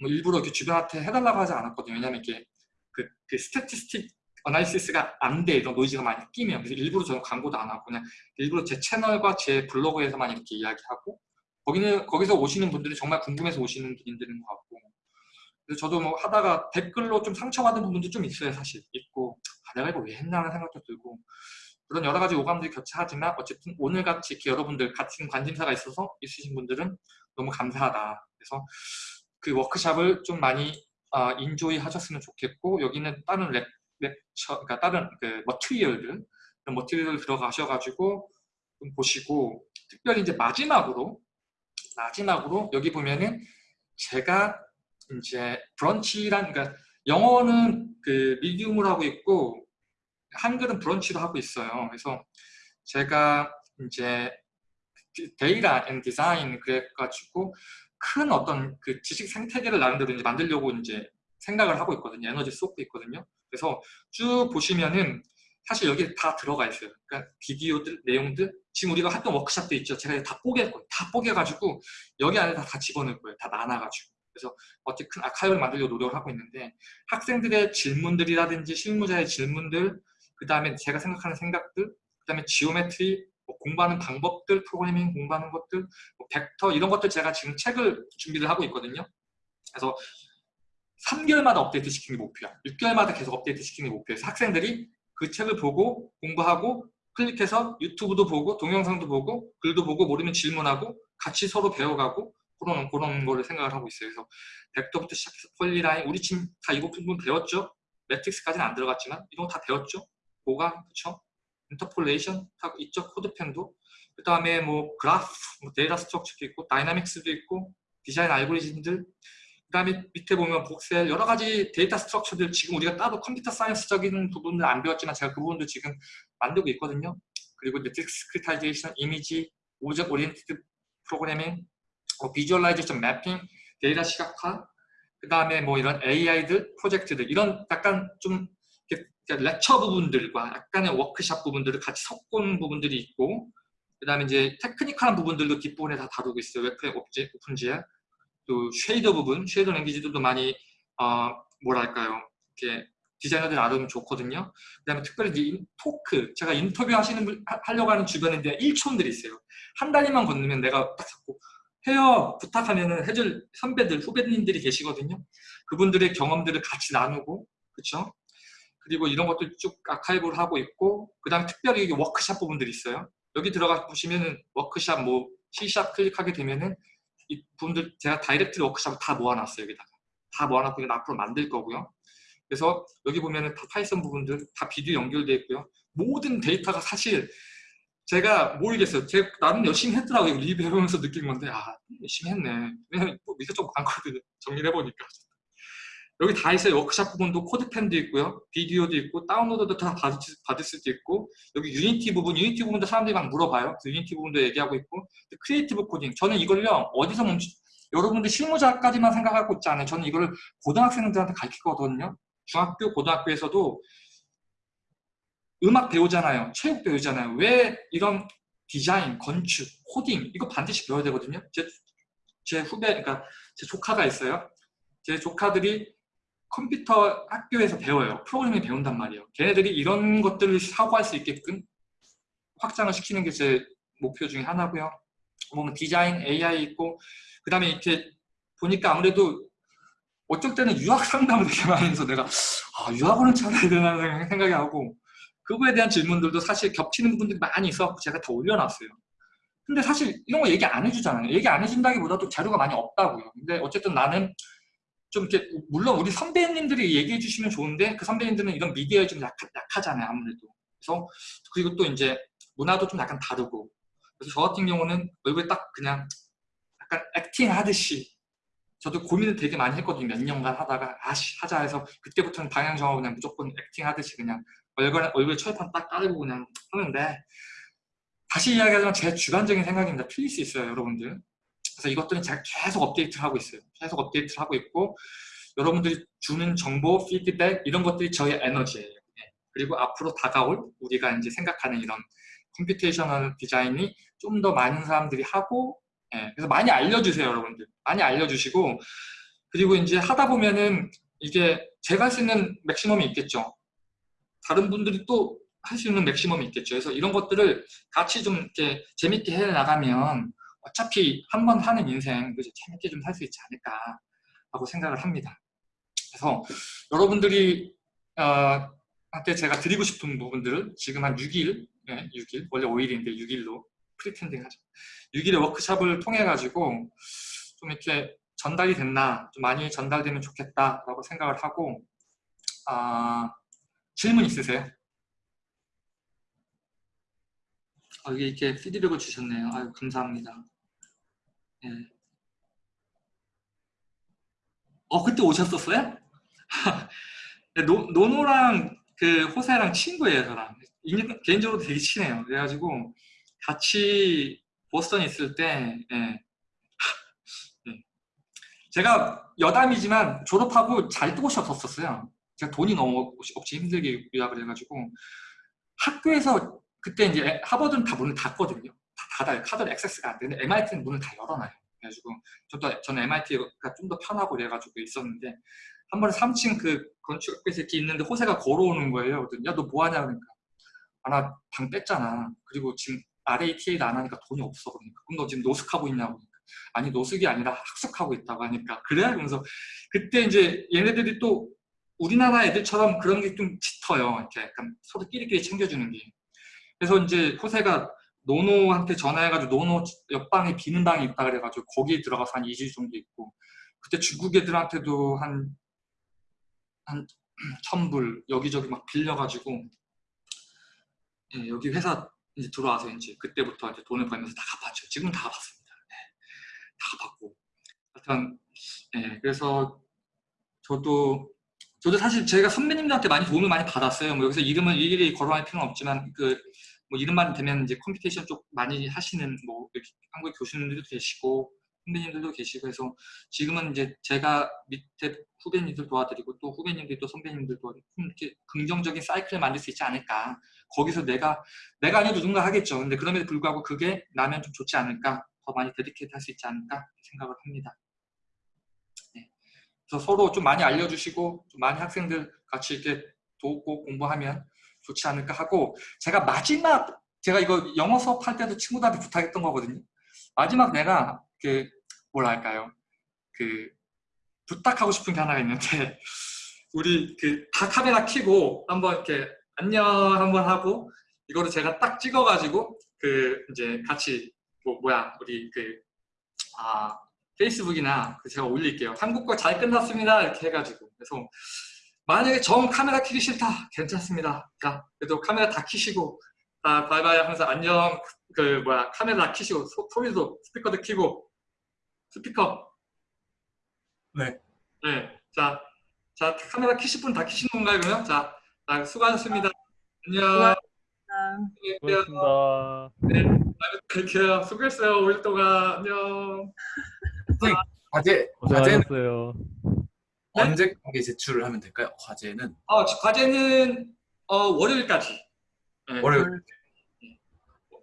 [SPEAKER 1] 뭐 일부러 이렇게 주변한테 해달라고 하지 않았거든요. 왜냐면 이게 그, 그 statistic analysis가 안 돼. 이런 노이즈가 많이 끼면. 그래서 일부러 저는 광고도 안 하고 그냥 일부러 제 채널과 제 블로그에서만 이렇게 이야기하고 거기는 거기서 오시는 분들이 정말 궁금해서 오시는 분들인 것 같고. 그래서 저도 뭐 하다가 댓글로 좀 상처받은 부분도 좀 있어요 사실. 있고 아, 내가 이거 왜 했나 하는 생각도 들고. 그런 여러 가지 오감들이 교차하지만 어쨌든 오늘같이 이렇게 여러분들 같은 관심사가 있어서 있으신 분들은 너무 감사하다. 그래서 그 워크샵을 좀 많이 어, enjoy 하셨으면 좋겠고 여기는 다른 랩, lecture 그러니까 다른 그 material들 material 들어가셔가지고 좀 보시고 특별히 이제 마지막으로 마지막으로 여기 보면은 제가 이제 브런치란 그러니까 영어는 그 미디움을 하고 있고 한글은 브런치로 하고 있어요. 그래서 제가 이제 data and design 그래가지고 큰 어떤 그 지식 생태계를 나름대로 이제 만들려고 이제 생각을 하고 있거든요. 에너지 쏟고 있거든요. 그래서 쭉 보시면은 사실 여기 다 들어가 있어요. 그러니까 비디오들, 내용들 지금 우리가 했던 워크샵도 있죠. 제가 다 뽀갤 거예요. 다 뽀개가지고 여기 안에 다, 다 집어넣을 거예요. 다 나눠가지고. 그래서 어떻게 큰 아카이브를 만들려고 노력을 하고 있는데 학생들의 질문들이라든지 실무자의 질문들 그 다음에 제가 생각하는 생각들 그 다음에 geometry 뭐 공부하는 방법들 프로그래밍 공부하는 것들 뭐 벡터 이런 것들 제가 지금 책을 준비를 하고 있거든요 그래서 3개월마다 업데이트 시키는 게 목표야 6개월마다 계속 업데이트 시키는 게 목표여서 학생들이 그 책을 보고 공부하고 클릭해서 유튜브도 보고 동영상도 보고 글도 보고 모르면 질문하고 같이 서로 배워가고 그런 그런 거를 생각을 하고 있어요. 그래서 벡터부터 시작해서 polyline 우리 지금 다 이거 부분 배웠죠? matrix까지는 안 들어갔지만 이런 거 다 배웠죠? 보강 그쵸? interpolation 하고 있죠? 코드펜도 그 다음에 뭐 그래프, 뭐 data structure도 있고 dynamics도 있고 디자인 알고리즘들 그 다음에 밑에 보면 voxel 여러 가지 data structure들 지금 우리가 따로 computer science적인 부분을 안 배웠지만 제가 그 부분도 지금 만들고 있거든요. 그리고 이제 discretization, 이미지, object oriented programming, 뭐 visualization mapping, 데이터 시각화, 그 다음에 뭐 이런 AI들, 프로젝트들 이런 약간 좀 lecture 부분들과 약간의 워크샵 부분들을 같이 섞은 부분들이 있고 그 다음에 이제 technical한 부분들도 뒷부분에 다 다루고 있어요. WebGL, OpenGL 또 shader 부분, shader language들도 많이 어, 뭐랄까요 이렇게 디자이너들 알으면 좋거든요. 그 다음에 특별히 이제 토크, 제가 인터뷰 하시는 분, 하려고 하는 주변에 이제 일촌들이 있어요. 한 다리만 건너면 내가 딱 잡고 해요 부탁하면 해줄 선배들, 후배님들이 계시거든요. 그분들의 경험들을 같이 나누고 그렇죠? 그리고 이런 것들 쭉 아카이브를 하고 있고 그 다음에 특별히 워크샵 부분들이 있어요. 여기 들어가 보시면은 워크샵 뭐 C샵 클릭하게 되면은 이 분들 제가 direct 워크샵을 다 모아놨어요 여기다가 다 모아놨고 이건 앞으로 만들 거고요 그래서 여기 보면은 다 파이썬 부분들 다 비디오 연결되어 있고요 모든 데이터가 사실 제가 모르겠어요. 제가 나름 열심히 했더라고요. 리뷰 해보면서 느낀 건데 아 열심히 했네. 왜냐면 뭐 밑에 좀 많거든요. 정리를 해보니까. 여기 다 있어요. 워크샵 부분도 코드펜도 있고요. 비디오도 있고 다운로드도 다 받을, 받을 수도 있고 여기 유니티 부분, 유니티 부분도 사람들이 막 물어봐요. 그 유니티 부분도 얘기하고 있고 creative coding. 저는 이걸요. 어디서 멈추 여러분들 실무자까지만 생각하고 있지 않아요. 저는 이거를 고등학생들한테 가르치거든요. 중학교, 고등학교에서도 음악 배우잖아요. 체육 배우잖아요. 왜 이런 디자인, 건축, 코딩 이거 반드시 배워야 되거든요. 제, 제 후배, 그러니까 제 조카가 있어요. 제 조카들이 컴퓨터 학교에서 배워요. 프로그래밍 배운단 말이에요. 걔네들이 이런 것들을 사고할 수 있게끔 확장을 시키는 게 제 목표 중에 하나고요. 보면 디자인, AI 있고 그 다음에 이렇게 보니까 아무래도 어쩔 때는 유학 상담을 되게 많이 해서 내가 아, 유학원을 찾아야 되나 생각이 하고 그거에 대한 질문들도 사실 겹치는 부분들이 많이 있어서 제가 다 올려놨어요. 근데 사실 이런 거 얘기 안 해주잖아요. 얘기 안 해준다기보다도 자료가 많이 없다고요. 근데 어쨌든 나는 좀 이렇게 물론 우리 선배님들이 얘기해 주시면 좋은데 그 선배님들은 이런 미디어에 좀 약, 약하잖아요 아무래도. 그래서 그리고 또 이제 문화도 좀 약간 다르고. 그래서 저 같은 경우는 얼굴에 딱 그냥 약간 액팅 하듯이 저도 고민을 되게 많이 했거든요 몇 년간 하다가. 아씨 하자 해서 그때부터는 방향 정하고 그냥 무조건 액팅 하듯이 그냥 얼굴, 얼굴에 철판 딱 깔고 그냥 하는데 다시 이야기하자면 제 주관적인 생각입니다. 틀릴 수 있어요 여러분들. 그래서 이것들은 제가 계속 업데이트를 하고 있어요. 계속 업데이트를 하고 있고 여러분들이 주는 정보, 피드백 이런 것들이 저의 에너지예요. 예. 그리고 앞으로 다가올 우리가 이제 생각하는 이런 computational design이 좀 더 많은 사람들이 하고 예. 그래서 많이 알려주세요 여러분들 많이 알려주시고 그리고 이제 하다 보면은 이게 제가 할수 있는 maximum이 있겠죠 다른 분들이 또 할 수 있는 maximum이 있겠죠 그래서 이런 것들을 같이 좀 이렇게 재밌게 해 나가면 어차피 한 번 하는 인생 그죠 재밌게 좀 살 수 있지 않을까 하고 생각을 합니다. 그래서 여러분들이 어, 한테 제가 드리고 싶은 부분들을 지금 한 6일, 네, 6일, 원래 5일인데 6일로 프리텐딩 하죠. 6일의 워크샵을 통해 가지고 좀 이렇게 전달이 됐나, 좀 많이 전달되면 좋겠다 라고 생각을 하고 아, 질문 있으세요? 아, 여기 이렇게 피드백을 주셨네요. 아유, 감사합니다. 예. 어, 그때 오셨었어요? [laughs] 노, 노노랑 그 호세랑 친구예요, 저랑. 개인적으로 되게 친해요. 그래가지고 같이 보스턴에 있을 때, 예. 예. [laughs] 제가 여담이지만 졸업하고 잘 곳이 없었어요. 제가 돈이 너무 없이 힘들게 유학을 해가지고 학교에서 그때 이제 하버드는 다 문을 닫거든요. 다 닫아요. 카드를 액세스가 안 되는데 MIT는 문을 다 열어놔요. 그래가지고 저도 저는 MIT가 좀 더 편하고 그래가지고 있었는데 한 번에 3층 그 건축학교에서 이렇게 있는데 호세가 걸어오는 거예요. 야너 뭐하냐 그러니까 아나 방 뺐잖아. 그리고 지금 RATA도 안 하니까 돈이 없어 그러니까 그럼 너 지금 노숙하고 있냐고 그러니까 아니 노숙이 아니라 학습하고 있다고 하니까 그래? 그러면서 그때 이제 얘네들이 또 우리나라 애들처럼 그런 게 좀 짙어요. 이렇게 약간 서로 끼리끼리 챙겨주는 게. 그래서 이제 호세가 노노한테 전화해가지고 노노 옆방에 비는 방이 있다 그래가지고 거기에 들어가서 한 2주 정도 있고 그때 중국 애들한테도 한, 한 천불 여기저기 막 빌려가지고 예, 여기 회사 이제 들어와서 이제 그때부터 이제 돈을 벌면서 다 갚았죠. 지금 다 갚았습니다. 네, 다 갚았고 하여튼 예, 그래서 저도 저도 사실 제가 선배님들한테 많이 도움을 많이 받았어요. 뭐 여기서 이름을 일일이 거론할 필요는 없지만 그 뭐 이름만 대면 이제 computation 쪽 많이 하시는 뭐 한국 교수님들도 계시고 선배님들도 계시고 해서 지금은 이제 제가 밑에 후배님들 도와드리고 또 후배님들이 또 선배님들 도와드리고 이렇게 긍정적인 사이클을 만들 수 있지 않을까. 거기서 내가 내가 아니어도 누군가 하겠죠. 근데 그럼에도 불구하고 그게 나면 좀 좋지 않을까? 더 많이 데디케이트 할 수 있지 않을까? 생각을 합니다. 네. 그래서 서로 좀 많이 알려주시고 좀 많이 학생들 같이 이렇게 돕고 공부하면 좋지 않을까 하고 제가 마지막 제가 이거 영어 수업할 때도 친구들한테 부탁했던 거거든요. 마지막 내가 그 뭐랄까요 그 부탁하고 싶은 게 하나가 있는데 [laughs] 우리 그 다 카메라 켜고 한번 이렇게 안녕 한번 하고 이거를 제가 딱 찍어가지고 그 이제 같이 뭐 뭐야 우리 그 아 페이스북이나 그 제가 올릴게요. 한국 거잘 끝났습니다 이렇게 해가지고 그래서 만약에 정 카메라 키기 싫다 괜찮습니다 자 그래도 카메라 다 키시고 자, 바이바이 항상 안녕. 그 뭐야 카메라 키시고 소, 소리도 스피커도 키고 스피커.
[SPEAKER 2] 네.
[SPEAKER 1] 네. 자, 자 카메라 키실 분 다 키신 건가요 그러면? 자, 자 수고하셨습니다. 안녕.
[SPEAKER 3] 수고하셨습니다.
[SPEAKER 1] 갈게요. 수고했어요. 5일 동안 안녕.
[SPEAKER 2] 과제 과제는
[SPEAKER 3] 고생하셨어요.
[SPEAKER 1] 네?
[SPEAKER 2] 언제까지 제출을 하면 될까요? 과제는
[SPEAKER 1] 어, 과제는 어, 월요일까지. 네.
[SPEAKER 2] 월요일.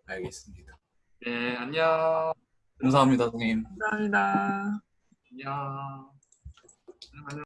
[SPEAKER 2] 알겠습니다.
[SPEAKER 1] 네, 안녕.
[SPEAKER 2] 감사합니다, 선생님.
[SPEAKER 4] 감사합니다.
[SPEAKER 1] 안녕. 안녕.